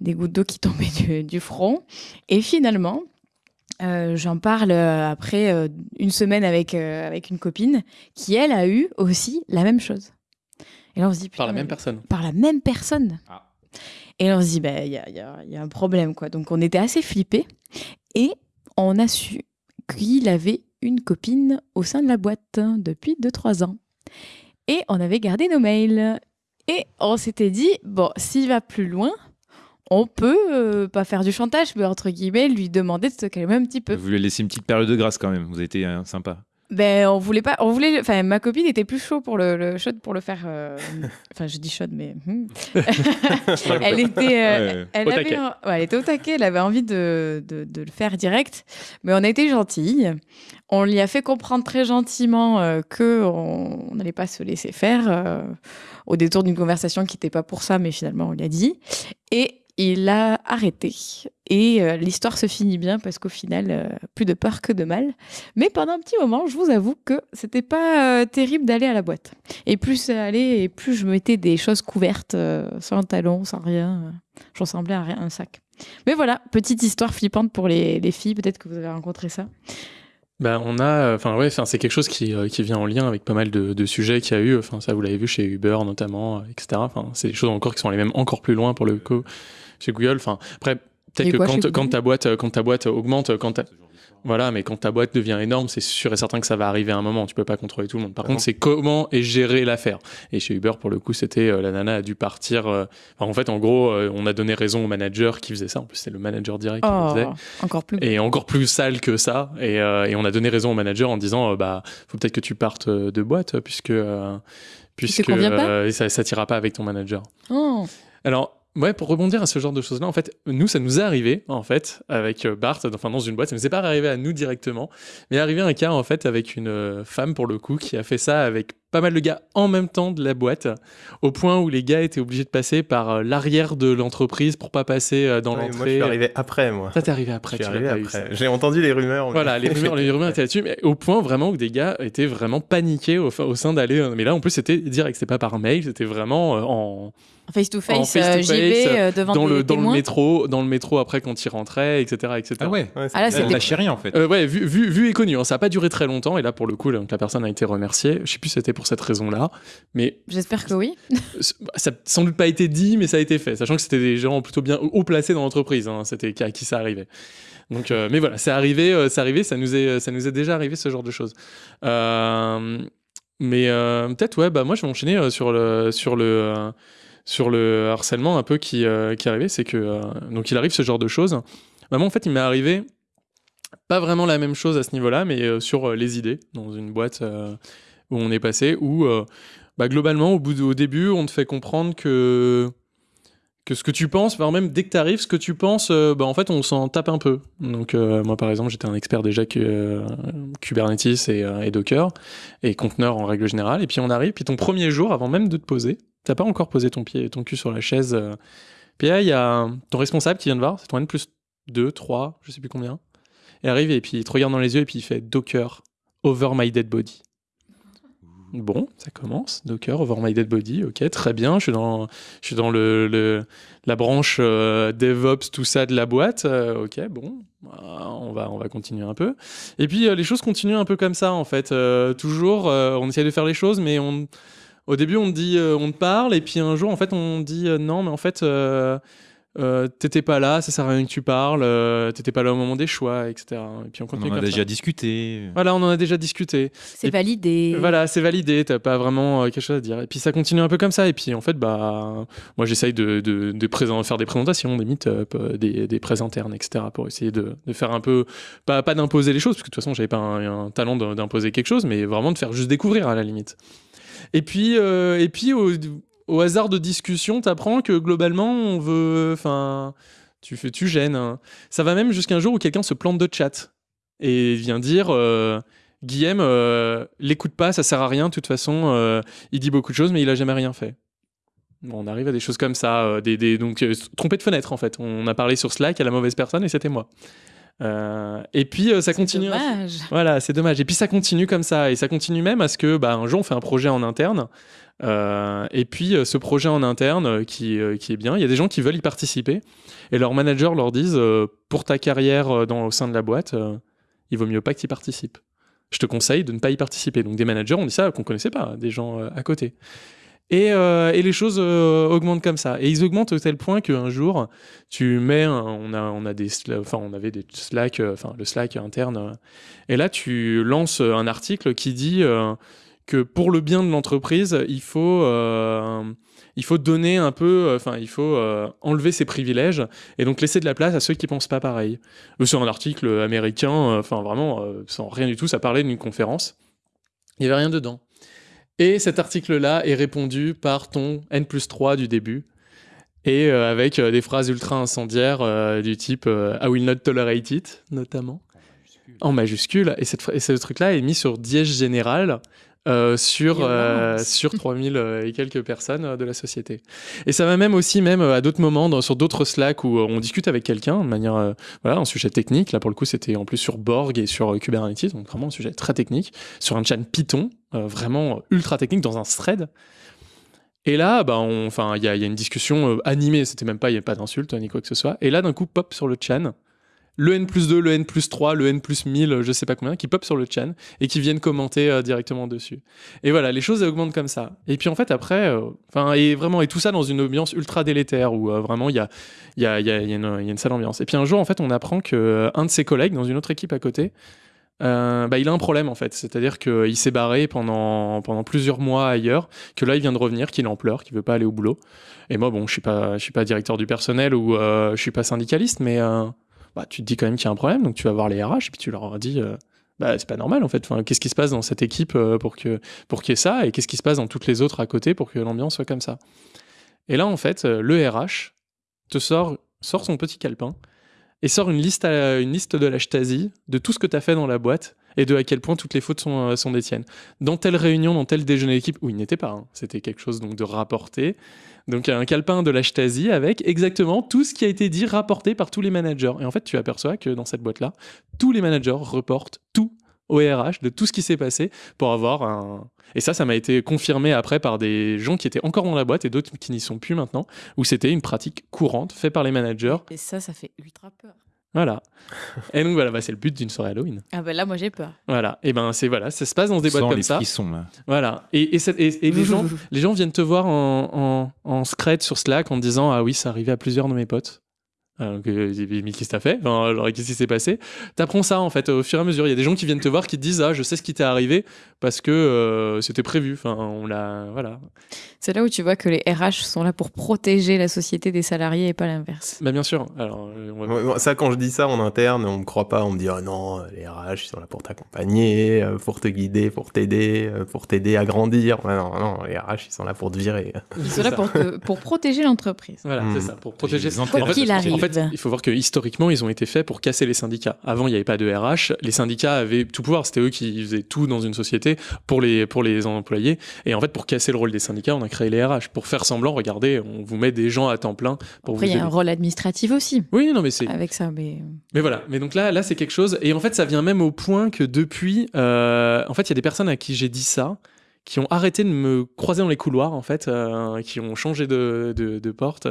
des gouttes d'eau qui tombaient du, du front. Et finalement euh, j'en parle euh, après euh, une semaine avec avec une copine qui elle a eu aussi la même chose. Et là on se dit Par la même personne. par la même personne. Ah. Et là, on se dit, bah, il y, a, il y a- il y a un problème, quoi. Donc, on était assez flippés. Et on a su qu'il avait une copine au sein de la boîte hein, depuis 2-3 ans. Et on avait gardé nos mails. Et on s'était dit, bon, s'il va plus loin, on peut, euh, pas faire du chantage, mais entre guillemets, lui demander de se calmer un petit peu. Vous lui laissez une petite période de grâce quand même. Vous avez été euh, sympa. Ben, on voulait pas, on voulait, enfin, ma copine était plus chaud pour le, le chaude pour le faire. euh, Enfin, je dis chaude, mais hmm. elle était, euh, Ouais. elle Au avait, ouais, elle était au taquet. Elle avait envie de, de, de le faire direct, mais on a été gentille. On lui a fait comprendre très gentiment euh, que on n'allait pas se laisser faire euh, au détour d'une conversation qui n'était pas pour ça, mais finalement on lui a dit. Et il a arrêté. Et euh, l'histoire se finit bien parce qu'au final, euh, plus de peur que de mal. Mais pendant un petit moment, je vous avoue que c'était pas euh, terrible d'aller à la boîte. Et plus ça allait, et plus je mettais des choses couvertes, sans talons, sans rien. je ressemblais à rien, un sac. Mais voilà, petite histoire flippante pour les filles. Peut-être que vous avez rencontré ça. Ben, on a, enfin ouais, enfin c'est quelque chose qui, euh, qui vient en lien avec pas mal de, de sujets qu'il y a eu. Enfin ça vous l'avez vu chez Uber notamment, euh, etc. Enfin c'est des choses encore qui sont allées même encore plus loin pour le coup chez Google. Enfin après peut-être que quand, quand ta boîte euh, quand ta boîte augmente, quand ta- voilà, mais quand ta boîte devient énorme, c'est sûr et certain que ça va arriver à un moment. Tu peux pas contrôler tout le monde. Par contre, c'est comment est gérée l'affaire. Et chez Uber, pour le coup, c'était euh, la nana a dû partir. euh, enfin, en fait, en gros, euh, on a donné raison au manager qui faisait ça. En plus, c'est le manager direct qui le Oh, faisait encore plus. et encore plus sale que ça. Et, et on a donné raison au manager en disant, bah, faut peut-être que tu partes de boîte puisque puisque ça, ça t'ira pas avec ton manager. Oh. Alors. Ouais, pour rebondir à ce genre de choses-là, en fait, nous, ça nous est arrivé, en fait, avec euh, Bart, enfin, dans une boîte, ça nous est pas arrivé à nous directement, mais est arrivé un cas, en fait, avec une euh, femme, pour le coup, qui a fait ça avec pas mal de gars en même temps de la boîte, au point où les gars étaient obligés de passer par euh, l'arrière de l'entreprise pour pas passer dans Ouais, moi, je l'entrée. suis arrivé après, moi. Ça t'est arrivé après, Je suis arrivé après. J'ai entendu les rumeurs. mais- Voilà, les rumeurs, les rumeurs étaient là-dessus, mais au point vraiment où des gars étaient vraiment paniqués au, au sein d'aller. Mais là, en plus, c'était direct, c'était pas par mail, c'était vraiment en. Face to face, face to euh, face, arrivé euh, devant dans des le dans le métro, dans le métro après quand il rentrait, etc., etc. Ah ouais. Ouais, c'est- Ah c'était lâchait rien en fait. Euh, ouais, vu, vu, vu et connu. hein. Ça a pas duré très longtemps et là pour le coup, donc, la personne a été remerciée. Je sais plus si c'était pour cette raison-là, mais J'espère que oui. ça n'a sans doute pas été dit, mais ça a été fait, sachant que c'était des gens plutôt bien haut placés dans l'entreprise. hein. C'était à qui ça arrivait. Donc, euh, mais voilà, c'est arrivé, euh, c'est arrivé, ça nous est, ça nous est déjà arrivé ce genre de choses. Euh, mais euh, peut-être, ouais, bah moi je vais enchaîner euh, sur le, sur le, euh, sur le harcèlement un peu qui, euh, qui arrivé, c'est que euh, donc il arrive ce genre de choses. Moi en fait, il m'est arrivé pas vraiment la même chose à ce niveau-là, mais euh, sur euh, les idées dans une boîte où on est passé, où bah, globalement au bout de- au début, on te fait comprendre que que ce que tu penses, voire même dès que tu arrives, ce que tu penses, bah, en fait, on s'en tape un peu. Donc, moi, par exemple, j'étais un expert déjà que Kubernetes et, et Docker et conteneurs en règle générale. Et puis, on arrive, puis ton premier jour, avant même de te poser, t'as pas encore posé ton pied, ton cul sur la chaise. euh, puis il y a ton responsable qui vient de voir, c'est ton N plus 2, 3, je sais plus combien. Il arrive et puis il te regarde dans les yeux et puis il fait Docker over my dead body. Bon, ça commence. Docker over my dead body. Ok, très bien. Je suis dans, je suis dans le, la branche euh, DevOps, tout ça de la boîte. Euh, ok, bon, Ah, on va, on va continuer un peu. Et puis les choses continuent un peu comme ça en fait. Toujours, on essaie de faire les choses, mais on, au début on te dit, euh, on te parle, et puis un jour en fait on dit euh, non, mais en fait. euh, euh, t'étais pas là, ça sert à rien que tu parles, euh, t'étais pas là au moment des choix, etc. Et puis on On continue en a ça. déjà discuté. Voilà, on en a déjà discuté. C'est validé. Voilà, c'est validé, t'as pas vraiment euh, quelque chose à dire. Et puis ça continue un peu comme ça. Et puis en fait, bah, moi j'essaye de, de, de présent- faire des présentations, des meet-up, euh, des, des prés internes, etc. pour essayer de, de faire un peu, pas, pas d'imposer les choses, parce que de toute façon j'avais pas un, un talent d'imposer quelque chose, mais vraiment de faire juste découvrir à la limite. Et puis, euh, et puis au, hasard de discussion, t'apprends que globalement on veut, enfin, tu tu gênes. hein. Ça va même jusqu'à un jour où quelqu'un se plante de chat et vient dire. euh, Guillaume, euh, l'écoute pas, ça sert à rien. De toute façon, il dit beaucoup de choses, mais il a jamais rien fait. On arrive à des choses comme ça, des, donc trompé de fenêtre en fait. On a parlé sur Slack à la mauvaise personne et c'était moi. Euh, et puis euh, ça continue. Dommage. Voilà, c'est dommage. Et puis ça continue comme ça, et ça continue même à ce que, bah, un jour, on fait un projet en interne. euh, et puis ce projet en interne qui, qui est bien, il y a des gens qui veulent y participer, et leurs managers leur disent pour ta carrière dans, au sein de la boîte, il vaut mieux pas que tu y participes. Je te conseille de ne pas y participer. Donc des managers ont dit ça qu'on connaissait pas, des gens à côté. Et, euh, et les choses euh, augmentent comme ça. Et ils augmentent au tel point qu'un jour, tu mets, on a, on a des, enfin, on avait des Slack, euh, enfin le Slack interne, et là tu lances un article qui dit que pour le bien de l'entreprise, il faut, il faut donner un peu, enfin il faut enlever ses privilèges et donc laisser de la place à ceux qui pensent pas pareil. C'est un article américain, enfin vraiment sans rien du tout, ça parlait d'une conférence. Il y avait rien dedans. Et cet article-là est répondu par ton N plus 3 du début. Et euh, avec euh, des phrases ultra incendiaires euh, du type I will not tolerate it, notamment. En majuscule. Et, cette, et ce truc-là est mis sur dièse général sur, sur 3000 euh, et quelques personnes de la société. Et ça va même aussi, même à d'autres moments, dans, sur d'autres Slack où on discute avec quelqu'un de manière, voilà, un sujet technique. Là, pour le coup, c'était en plus sur Borg et sur Kubernetes, donc vraiment un sujet très technique, sur un chat Python, euh, vraiment ultra technique, dans un thread. Et là, bah, il y, a une discussion euh, animée, c'était même pas, il n'y a pas d'insulte ni quoi que ce soit. Et là, d'un coup, pop sur le chan, le N plus 2, le N plus 3, le N plus 1000, je sais pas combien, qui pop sur le chan et qui viennent commenter euh, directement dessus. Et voilà, les choses augmentent comme ça. Et puis en fait, après, et vraiment, et tout ça dans une ambiance ultra délétère où vraiment il y a, y, a, y, y a une, y a une sale ambiance. Et puis un jour, en fait, on apprend que euh, un de ses collègues dans une autre équipe à côté, euh, bah, il a un problème en fait. C'est-à-dire qu'il s'est barré pendant, pendant plusieurs mois ailleurs, que là il vient de revenir, qu'il en pleurs, qu'il veut pas aller au boulot. Et moi, bon, je suis pas, je suis pas directeur du personnel ou euh, je suis pas syndicaliste, mais euh, bah, tu te dis quand même qu'il y a un problème, donc tu vas voir les RH et puis tu leur dis. euh, bah, c'est pas normal en fait. Qu'est-ce qui se passe dans cette équipe pour que pour qu'il y ait ça et qu'est-ce qui se passe dans toutes les autres à côté pour que l'ambiance soit comme ça? Et là en fait, le RH te sort sort son petit calepin et sort une liste, de la Stasi de tout ce que tu as fait dans la boîte et de à quel point toutes les fautes sont, euh, sont des tiennes. Dans telle réunion, dans tel déjeuner d'équipe, où il n'était pas, hein, c'était quelque chose donc de rapporté. Donc un calepin de la Stasi avec exactement tout ce qui a été dit, rapporté par tous les managers. Et en fait, tu aperçois que dans cette boîte-là, tous les managers reportent tout au RH de tout ce qui s'est passé pour avoir un. Et ça, ça m'a été confirmé après par des gens qui étaient encore dans la boîte et d'autres qui n'y sont plus maintenant, où c'était une pratique courante faite par les managers. Et ça, ça fait ultra peur. Voilà. Et donc voilà, bah, c'est le but d'une soirée Halloween. Ah ben là, moi j'ai peur. Voilà. Et ben c'est voilà, ça se passe dans des boîtes Sans comme les ça. frissons, là. Voilà. Et, et, et- et les gens, les gens viennent te voir en, en, en scred sur Slack en disant ah oui, ça arrivait à plusieurs de mes potes. Que, euh, mais qu'est-ce que t'as fait? Enfin, alors, qu'est-ce qui s'est passé? T'apprends ça en fait au fur et à mesure. Il y a des gens qui viennent te voir qui te disent ah je sais ce qui t'est arrivé parce que euh, c'était prévu. Enfin on l'a voilà. C'est là où tu vois que les RH sont là pour protéger la société des salariés et pas l'inverse. Bah bien sûr. Alors euh, va- Ça, quand je dis ça en interne, on me croit pas. On me dit, oh non, les RH, ils sont là pour t'accompagner, pour te guider, pour t'aider, pour t'aider à grandir. Ouais, non, non, les RH, ils sont là pour te virer. Ils sont là pour, te- pour protéger l'entreprise. Voilà, Hmm. c'est ça, pour protéger les En intérêts fait, Quoi qu'il En arrive. Fait, il faut voir que historiquement, ils ont été faits pour casser les syndicats. Avant, il n'y avait pas de RH. Les syndicats avaient tout pouvoir. C'était eux qui faisaient tout dans une société pour les, pour les employés. Et en fait, pour casser le rôle des syndicats, on a créé les RH. Pour faire semblant, regardez, on vous met des gens à temps plein pour Après, il vous y a un rôle administratif aussi Oui, non, mais c'est. avec ça. Mais... Mais voilà, mais donc là, là c'est quelque chose. Et en fait, ça vient même au point que depuis, euh, en fait, il y a des personnes à qui j'ai dit ça, qui ont arrêté de me croiser dans les couloirs, en fait, euh, qui ont changé de, de, de porte.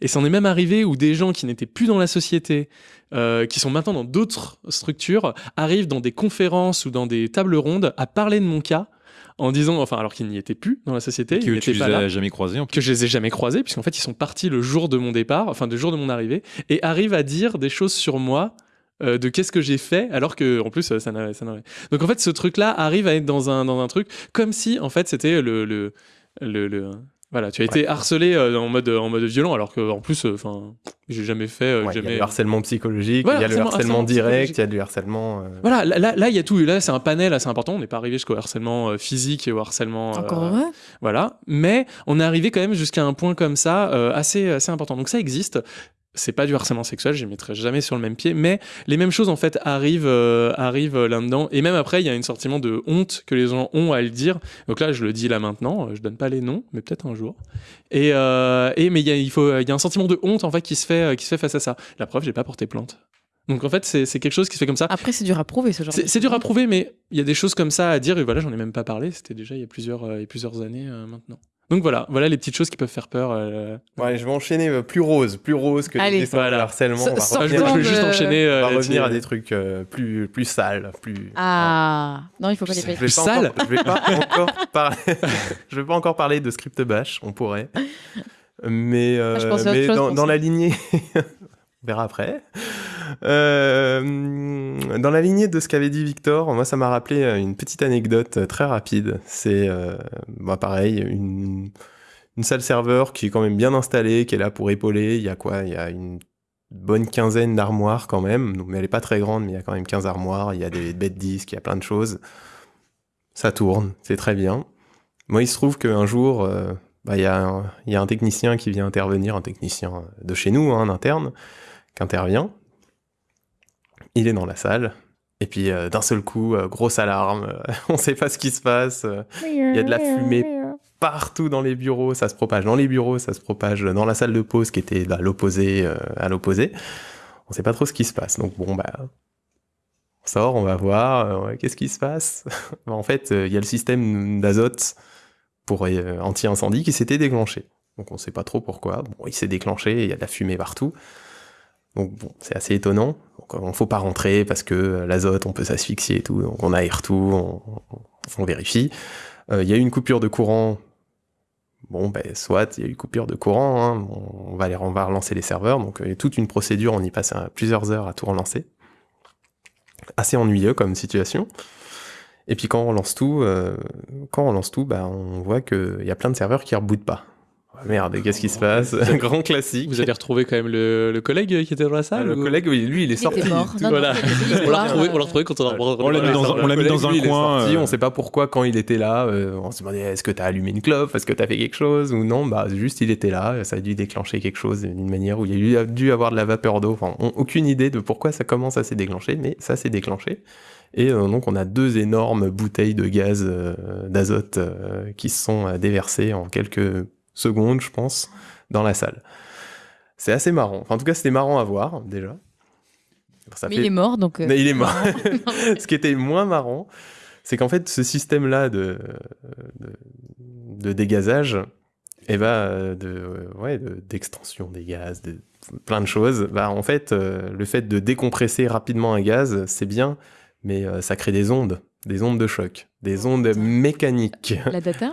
Et c'en est même arrivé où des gens qui n'étaient plus dans la société, euh, qui sont maintenant dans d'autres structures, arrivent dans des conférences ou dans des tables rondes à parler de mon cas. En disant, enfin, alors qu'ils n'y étaient plus dans la société, ils Que tu n'étaient les pas là as jamais croisés en plus. que je les ai jamais croisés, puisqu'en fait, ils sont partis le jour de mon départ, enfin, le jour de mon arrivée, et arrivent à dire des choses sur moi. Euh, de qu'est-ce que j'ai fait alors que en plus euh, ça n'a ça n'a- donc en fait ce truc là arrive à être dans un dans un truc comme si en fait c'était le le, le, le- voilà tu as été harcelé euh, en mode en mode violent alors que en plus euh, enfin j'ai jamais fait euh, Ouais, il y a jamais le harcèlement psychologique, Voilà, il y a le harcèlement- direct, il y a du harcèlement. euh, voilà là là- il y a tout là c'est un panel assez important on n'est pas arrivé jusqu'au harcèlement euh, physique et au harcèlement euh, Encore. Voilà, mais on est arrivé quand même jusqu'à un point comme ça euh, assez assez important. Donc ça existe. C'est pas du harcèlement sexuel, je les mettrai jamais sur le même pied, mais les mêmes choses en fait arrivent euh, arrivent euh, là-dedans. Et même après, il y a un sentiment de honte que les gens ont à le dire. Donc là, je le dis là maintenant, euh, je donne pas les noms, mais peut-être un jour. Et, euh, et mais il y a il faut il y a un sentiment de honte en fait qui se fait qui se fait face à ça. La preuve, j'ai pas porté plainte. Donc en fait, c'est quelque chose qui se fait comme ça. Après, c'est dur à prouver ce genre. C'est dur à prouver, mais il y a des choses comme ça à dire. Et voilà, j'en ai même pas parlé. C'était déjà il y a plusieurs, euh, il y a plusieurs années maintenant. Donc voilà, voilà les petites choses qui peuvent faire peur. euh. Ouais, je vais enchaîner euh, plus rose, plus rose que Allez. les dessins de Voilà. harcèlement. On va revenir, je vais juste de- enchaîner. on euh, va revenir à des trucs euh, plus, plus sales, plus. Ah non, il faut pas les Je payer. Plus pas sale encore, je vais pas encore parler. je vais pas encore parler de script bash, on pourrait. Mais, euh, Ah, mais dans, dans la lignée, on verra après. Euh, dans la lignée de ce qu'avait dit Victor, moi ça m'a rappelé euh, une petite anecdote euh, très rapide. C'est euh, pareil, une, salle serveur qui est quand même bien installée, qui est là pour épauler. Il y a quoi? Il y a une bonne quinzaine d'armoires quand même, mais elle est pas très grande, mais il y a quand même 15 armoires. Il y a des bêtes disques, il y a plein de choses. Ça tourne, c'est très bien. Moi, il se trouve qu'un jour, bah, il y, a un- technicien qui vient intervenir, un technicien de chez nous, hein, un interne, qui intervient. Il est dans la salle. Et puis, euh, d'un seul coup, euh, grosse alarme. on sait pas ce qui se passe. euh, Il y a de la fumée partout dans les bureaux. Ça se propage dans les bureaux, ça se propage dans la salle de pause qui était à l'opposé. euh, à l'opposé. On sait pas trop ce qui se passe. Donc, bon, bah, on sort, on va voir. euh, Qu'est-ce qui se passe? En fait, euh, il y a le système d'azote pour euh, anti-incendie qui s'était déclenché. Donc on sait pas trop pourquoi. Bon, il s'est déclenché, il y a de la fumée partout. Donc bon, c'est assez étonnant. Donc on faut pas rentrer parce que l'azote, on peut s'asphyxier et tout. Donc on aère tout, on, vérifie. Euh, Il y a eu une coupure de courant. Bon, ben soit, il y a eu coupure de courant. hein. On, va les, on va relancer les serveurs. Donc il y a toute une procédure. On y passe plusieurs heures à tout relancer. Assez ennuyeux comme situation. Et puis quand on lance tout, euh, quand on lance tout, bah, on voit qu'il y a plein de serveurs qui rebootent pas. Ah, Merde, qu'est-ce qui se passe Grand classique. Vous avez retrouvé quand même le, le collègue qui était dans la Ah, salle le ou- collègue, oui, lui, il est Il sorti. mort. Non, non, Voilà. On l'a retrouvé, on l'a euh, retrouvé quand on a On l'a mis dans un- on l'a mis dans un lui, il coin, sorti, euh. On sait pas pourquoi quand il était là. euh, on se demandait est-ce que t'as allumé une clope, est-ce que t'as fait quelque chose ou non. Bah juste il était là. Ça a dû déclencher quelque chose d'une manière où il y a eu- dû avoir de la vapeur d'eau. Enfin, on- aucune idée de pourquoi ça commence à s'est déclenché, mais ça s'est déclenché. Et euh, donc on a deux énormes bouteilles de gaz euh, d'azote euh, qui se sont euh, déversées en quelques secondes, je pense, dans la salle. C'est assez marrant. Enfin, en tout cas, c'était marrant à voir déjà. Ça Mais fait- il est mort, donc. euh, Mais il est mort. Ce qui était moins marrant, c'est qu'en fait, ce système-là de, de, de dégazage, et bah, de, euh, ouais, de- d'extension des gaz, de plein de choses, bah, en fait, euh, le fait de décompresser rapidement un gaz, c'est bien, mais euh, ça crée des ondes, des ondes de choc, des ondes mécaniques. La data?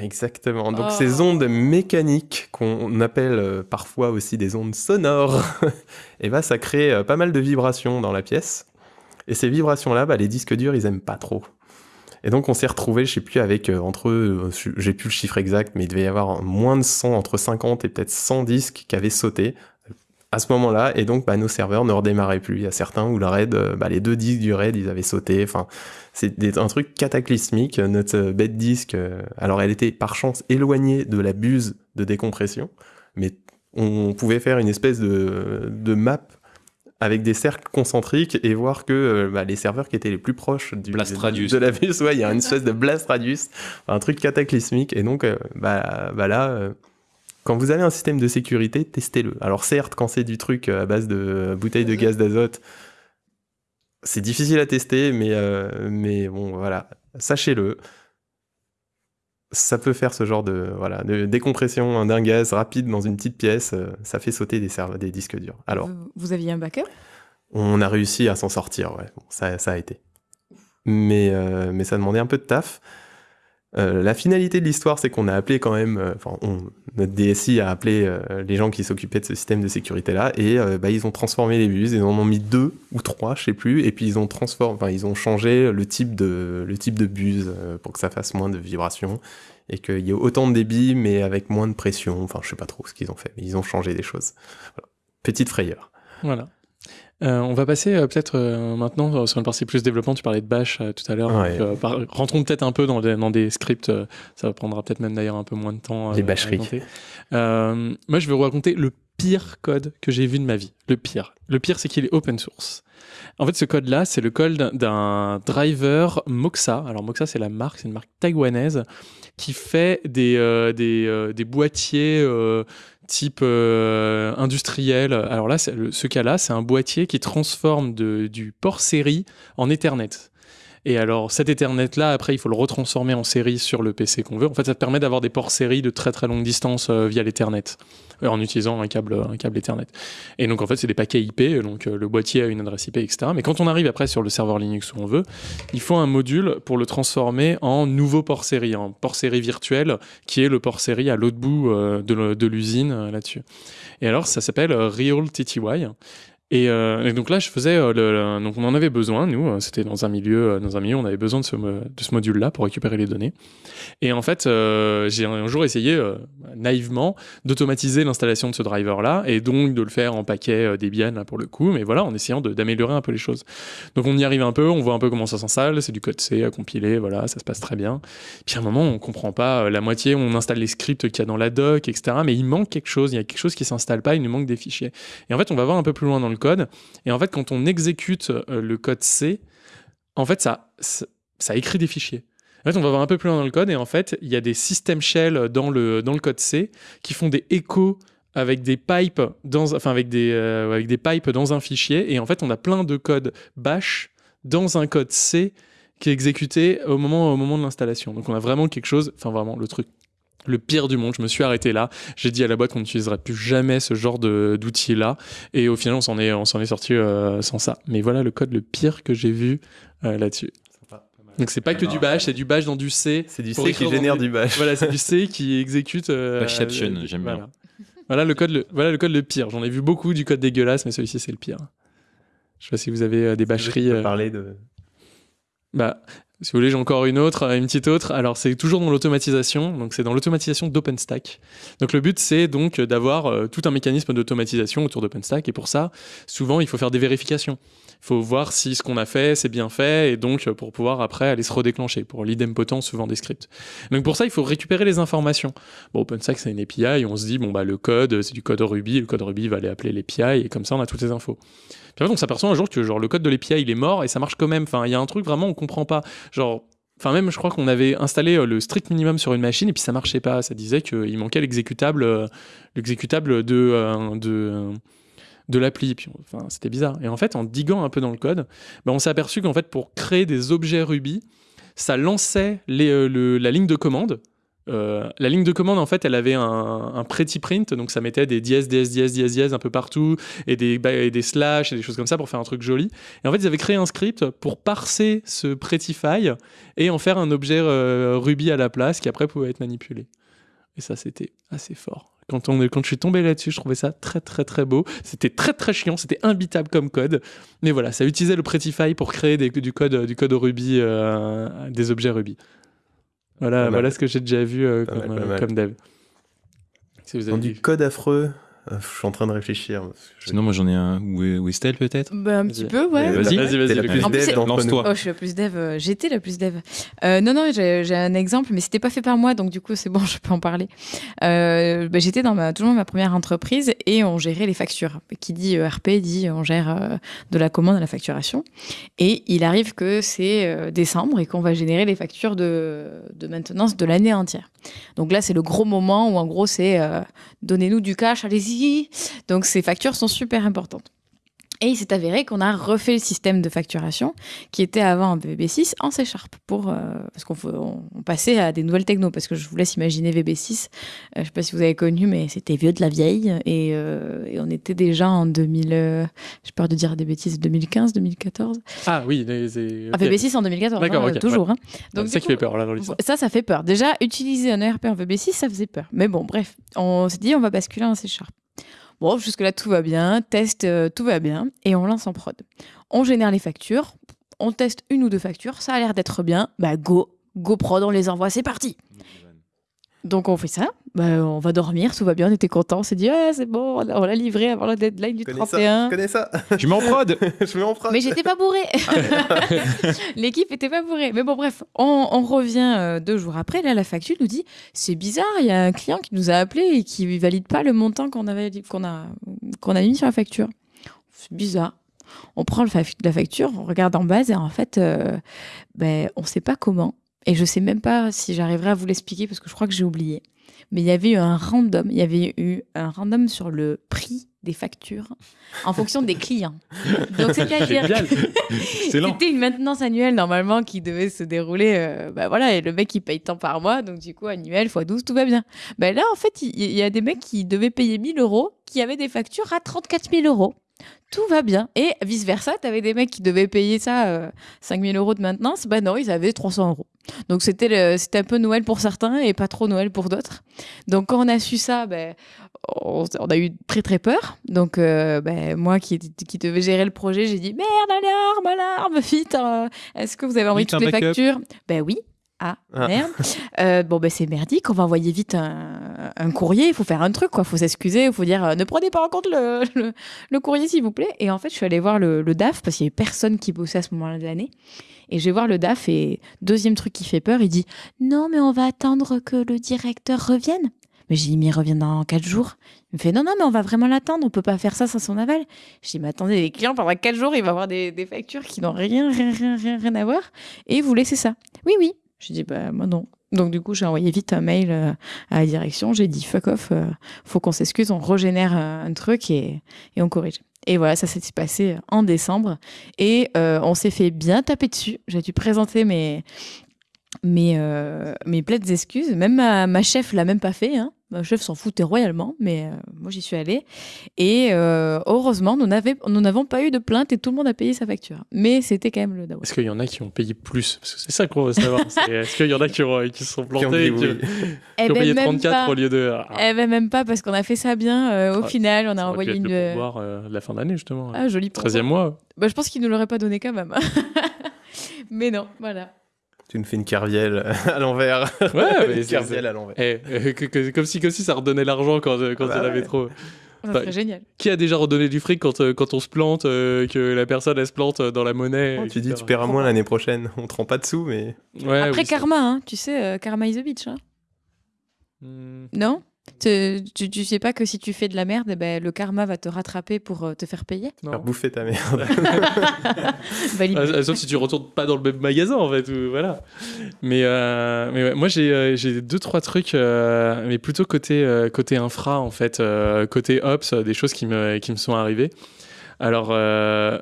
Exactement. Donc Oh. ces ondes mécaniques qu'on appelle euh, parfois aussi des ondes sonores, et bah ça crée euh, pas mal de vibrations dans la pièce. Et ces vibrations-là, bah, les disques durs, ils aiment pas trop. Et donc on s'est retrouvé, je sais plus, avec euh, entre, eux, euh, j'ai plus le chiffre exact, mais il devait y avoir moins de 100, entre 50 et peut-être 100 disques qui avaient sauté à ce moment-là. Et donc bah, nos serveurs ne redémarraient plus. Il y a certains où le RAID, euh, bah, les deux disques du RAID, ils avaient sauté. Enfin, c'est un truc cataclysmique. Notre bête disque, euh, alors elle était par chance éloignée de la buse de décompression, mais on pouvait faire une espèce de, de map avec des cercles concentriques et voir que euh, bah, les serveurs qui étaient les plus proches du, Blast radius. de la buse, ouais, il y a une espèce de blast radius, un truc cataclysmique. Et donc, euh, bah, bah là, quand vous avez un système de sécurité, testez-le. Alors certes, quand c'est du truc euh, à base de bouteilles de gaz d'azote, c'est difficile à tester, mais, euh, mais bon, voilà, sachez-le. Ça peut faire ce genre de, voilà, de décompression d'un gaz rapide dans une petite pièce, euh, ça fait sauter des, disques durs. Alors, Vous, vous aviez un backup? On a réussi à s'en sortir, ouais. Bon, ça, ça a été. Mais, euh, mais ça demandait un peu de taf. Euh, la finalité de l'histoire, c'est qu'on a appelé quand même, euh, enfin, notre DSI a appelé euh, les gens qui s'occupaient de ce système de sécurité-là, et euh, bah, ils ont transformé les buses, ils en ont mis deux ou trois, je sais plus, et puis ils ont transformé, enfin, ils ont changé le type de, le type de buse pour que ça fasse moins de vibrations, et qu'il y ait autant de débit, mais avec moins de pression, enfin, je sais pas trop ce qu'ils ont fait, mais ils ont changé des choses. Petite frayeur. Voilà. Euh, on va passer euh, peut-être euh, maintenant sur une partie plus développement. Tu parlais de Bash tout à l'heure. Ouais. rentrons peut-être un peu dans des, dans des scripts. ça prendra peut-être même d'ailleurs un peu moins de temps. Les bâcheries. moi, je vais vous raconter le pire code que j'ai vu de ma vie. Le pire. Le pire, c'est qu'il est open source. En fait, ce code-là, c'est le code d'un- driver Moxa. Alors, Moxa, c'est la marque, c'est une marque taïwanaise qui fait des, des, des boîtiers type euh, industriel. Alors là, ce cas-là, c'est un boîtier qui transforme du port série en Ethernet. Et alors, cet Ethernet-là, après, il faut le retransformer en série sur le PC qu'on veut. En fait, ça te permet d'avoir des ports série de très très longue distance euh, via l'Ethernet, euh, en utilisant un câble, un câble Ethernet. Et donc, en fait, c'est des paquets IP, donc euh, le boîtier a une adresse IP, etc. Mais quand on arrive après sur le serveur Linux où on veut, il faut un module pour le transformer en nouveau port série, en port série virtuel, qui est le port série à l'autre bout de l'usine là-dessus. Et alors, ça s'appelle Real TTY. Et, euh, et donc là, je faisais, euh, donc on en avait besoin, nous, euh, c'était dans un milieu, dans un milieu, on avait besoin de ce, module-là pour récupérer les données. Et en fait, j'ai un jour essayé naïvement d'automatiser l'installation de ce driver-là et donc de le faire en paquet Debian pour le coup, mais voilà, en essayant d'améliorer un peu les choses. Donc on y arrive un peu, on voit un peu comment ça s'installe, c'est du code C à compiler, voilà, ça se passe très bien. Puis à un moment, on comprend pas la moitié, on installe les scripts qu'il y a dans la doc, etc. Mais il manque quelque chose, il y a quelque chose qui s'installe pas, il nous manque des fichiers. Et en fait, on va voir un peu plus loin dans le code. Et en fait, quand on exécute euh, le code C, en fait, ça, écrit des fichiers. En fait, on va voir un peu plus loin dans le code et en fait, il y a des system shell dans le, dans le code C qui font des échos avec des pipes dans, enfin avec des, euh, avec des pipes dans un fichier et en fait, on a plein de code bash dans un code C qui est exécuté au moment, au moment de l'installation. Donc, on a vraiment quelque chose, enfin vraiment le truc le pire du monde. Je me suis arrêté là. J'ai dit à la boîte qu'on n'utiliserait plus jamais ce genre de- d'outil-là. Et au final, on s'en est, on s'en est sorti euh, sans ça. Mais voilà le code le pire que j'ai vu euh, là-dessus. Donc c'est pas que du bash, c'est du bash dans du C. C'est du C qui génère du bash. Voilà, c'est du C qui exécute. euh, Bashception, j'aime bien. voilà. Voilà le code, le, voilà le code le pire. J'en ai vu beaucoup du code dégueulasse, mais celui-ci c'est le pire. Je sais pas si vous avez euh, des bâcheries. parler de. bah, si vous voulez, j'ai encore une autre, une petite autre. Alors, c'est toujours dans l'automatisation. Donc, c'est dans l'automatisation d'OpenStack. Donc, le but, c'est donc d'avoir euh, tout un mécanisme d'automatisation autour d'OpenStack. Et pour ça, souvent, il faut faire des vérifications. Il faut voir si ce qu'on a fait, c'est bien fait. Et donc, euh, pour pouvoir après aller se redéclencher pour l'idempotent souvent des scripts. Donc, pour ça, il faut récupérer les informations. Bon, OpenStack, c'est une API. On se dit, bon, bah, le code, c'est du code Ruby. Le code Ruby va aller appeler l'API. Et comme ça, on a toutes les infos. Puis on s'aperçoit un jour que genre le code de l'API il est mort et ça marche quand même. Enfin, il y a un truc vraiment on comprend pas. Genre, enfin même je crois qu'on avait installé euh, le strict minimum sur une machine et puis ça marchait pas. Ça disait qu'il manquait l'exécutable, euh, l'exécutable de euh, de de l'appli. Enfin, c'était bizarre. Et en fait, en diguant un peu dans le code, ben, on s'est aperçu qu'en fait, pour créer des objets Ruby, ça lançait la ligne de commande. Euh, la ligne de commande, en fait, elle avait un, un pretty print, donc ça mettait des dièses, dièses, dièses, dièses, un peu partout, et des, ba- et des slash, et des choses comme ça pour faire un truc joli. Et en fait, ils avaient créé un script pour parser ce prettify et en faire un objet euh, Ruby à la place qui après pouvait être manipulé. Et ça, c'était assez fort. Quand, je suis tombé là-dessus, je trouvais ça très très très beau. C'était très très chiant, c'était imbitable comme code. Mais voilà, ça utilisait le Prettify pour créer du, code, du code Ruby, euh, des objets Ruby. Voilà, voilà ce que j'ai déjà vu euh, comme, euh, comme dev. Si vous Dans avez du code affreux, je suis en train de réfléchir. Je- Sinon, moi j'en ai un. Ou Estelle peut-être Bah, un petit peu, ouais. Euh, Vas-y. Vas-y, vas-y, la plus dev. Lance-toi. Oh, je suis la plus dev. euh, J'étais la plus dev. Euh, non, non, j'ai j'ai un exemple, mais c'était pas fait par moi, donc du coup, c'est bon, je peux en parler. Euh, bah, J'étais dans ma, toujours ma première entreprise et on gérait les factures. Qui dit ERP dit on gère euh, de la commande à la facturation. Et il arrive que c'est euh, décembre et qu'on va générer les factures de, de maintenance de l'année entière. Donc là, c'est le gros moment où en gros, c'est euh, donnez-nous du cash, allez-y. Donc ces factures sont super importantes. Et il s'est avéré qu'on a refait le système de facturation qui était avant en VB6 en C Sharp pour euh, parce qu'on faut- on, on passait à des nouvelles technos parce que je vous laisse imaginer VB6 euh, je sais pas si vous avez connu mais c'était vieux de la vieille et, euh, et on était déjà en 2000 euh, j'ai peur de dire des bêtises 2015 2014 Ah oui, les, les- ah, ok. VB6 en 2014 D'accord, hein, ok, toujours ouais. hein. ça qui fait peur là dans l'histoire. ça, ça fait peur. Déjà, utiliser un ERP en VB6, ça faisait peur. Mais bon, bref, on s'est dit, on va basculer en C Sharp. Bon, jusque-là, tout va bien. Test, euh, tout va bien. Et on lance en prod. On génère les factures. On teste une ou deux factures. Ça a l'air d'être bien. Bah, go. Go prod, on les envoie. C'est parti. Donc, on fait ça. Bah, on va dormir. Tout va bien. On était content. On s'est dit, ah, c'est bon. On l'a- livré avant la deadline du Je connais ça, 31. je connais ça? Je mets en prod je mets en prod. Mais j'étais pas bourrée. L'équipe était pas bourrée. Mais bon, bref, on, on revient euh, deux jours après. Là, la facture nous dit c'est bizarre, il y a un client qui nous a appelé et qui valide pas le montant qu'on avait qu'on a qu'on a mis sur la facture. C'est bizarre. On prend le fa- la facture, on regarde en base et en fait, euh, ben, on sait pas comment. Et je sais même pas si j'arriverai à vous l'expliquer parce que je crois que j'ai oublié. Mais il y avait eu un random, il y avait eu un random sur le prix des factures en fonction des clients. Donc c'est-à-dire c'était une maintenance annuelle normalement qui devait se dérouler. euh, bah voilà, et le mec il paye tant par mois, donc du coup annuel x 12, tout va bien. Bah là en fait, il y, a des mecs qui devaient payer 1000 euros qui avaient des factures à 34 000 euros. Tout va bien. Et vice versa, tu avais des mecs qui devaient payer ça euh, 5 000 euros de maintenance. Bah non, ils avaient 300 euros. Donc c'était c'était un peu Noël pour certains et pas trop Noël pour d'autres. Donc quand on a su ça, ben, on, on a eu très très peur. Donc euh, ben, moi qui, qui devais gérer le projet, j'ai dit merde, alarme, alarme, vite. euh, Est-ce que vous avez envoyé Vite, toutes les factures Ben oui. Ah, Ah. merde. Euh, bon, ben c'est merdique. On va envoyer vite un, un courrier. Il faut faire un truc, quoi. Il faut s'excuser. Il faut dire euh, ne prenez pas en compte le, le, le courrier, s'il vous plaît. Et en fait, je suis allée voir le, le DAF parce qu'il y avait personne qui bossait à ce moment-là de l'année. Et je vais voir le DAF et deuxième truc qui fait peur, il dit non, mais on va attendre que le directeur revienne. Mais j'ai dit, mais il revient dans quatre jours. Il me fait, non, non, mais on va vraiment l'attendre, on peut pas faire ça sans son aval. Je dis, mais attendez, les clients, pendant quatre jours, il va avoir des, factures qui n'ont rien, rien, rien, rien, rien à voir. Et vous laissez ça. Oui, oui. Je dis, bah, moi non. Donc, du coup, j'ai envoyé vite un mail euh, à la direction. J'ai dit, fuck off, euh, faut qu'on s'excuse, on régénère un, un truc et, et on corrige. Et voilà, ça s'est passé en décembre. Et euh, on s'est fait bien taper dessus. J'ai dû présenter mes, mes, euh, excuses. Même ma, ma chef l'a même pas fait. Hein. Ma chef s'en foutait royalement, mais euh, moi j'y suis allée. Et euh, heureusement, nous n'avons pas eu de plainte et tout le monde a payé sa facture. Mais c'était quand même le dawa. Est-ce qu'il y en a qui ont payé plus? Parce que c'est ça qu'on veut savoir. c'est Est-ce qu'il y en a qui, ont- qui se sont Qui ont plantés dit qui, oui. Eh qui ont ben, payé même 34 pas. au lieu de. Ah, Eh ben même pas parce qu'on a fait ça bien. euh, au Ah, final, on a aurait pu envoyé être une. le de la fin d'année, justement. Ah, joli pourboire. 13e mois. Bah, je pense qu'il ne l'aurait pas donné quand même. mais non, voilà. Tu nous fais une carvielle à l'envers. Ouais, mais une carvielle à l'envers. Eh, euh, que- que- comme, si, comme si ça redonnait l'argent quand, euh, quand Bah en avait ouais. trop. Ça Bah, serait génial. Qui a déjà redonné du fric quand, euh, quand on se plante, euh, que la personne elle se plante euh, dans la monnaie Oh, tu dis, etc. tu paieras moins l'année prochaine. On te rend pas dessous, mais. Ouais, Après oui, Karma, hein, tu sais, euh, Karma is a bitch. Hein. Hmm. Non? Tu, tu, tu sais pas que si tu fais de la merde, eh ben, le karma va te rattraper pour euh, te faire payer Faire bouffer ta merde. Ah, Sauf si tu retournes pas dans le même magasin en fait, ou- voilà. Mais, euh, mais ouais, moi j'ai euh, j'ai deux trois trucs, euh, mais plutôt côté euh, côté infra en fait, euh, côté ops, des choses qui me qui me sont arrivées. Alors euh,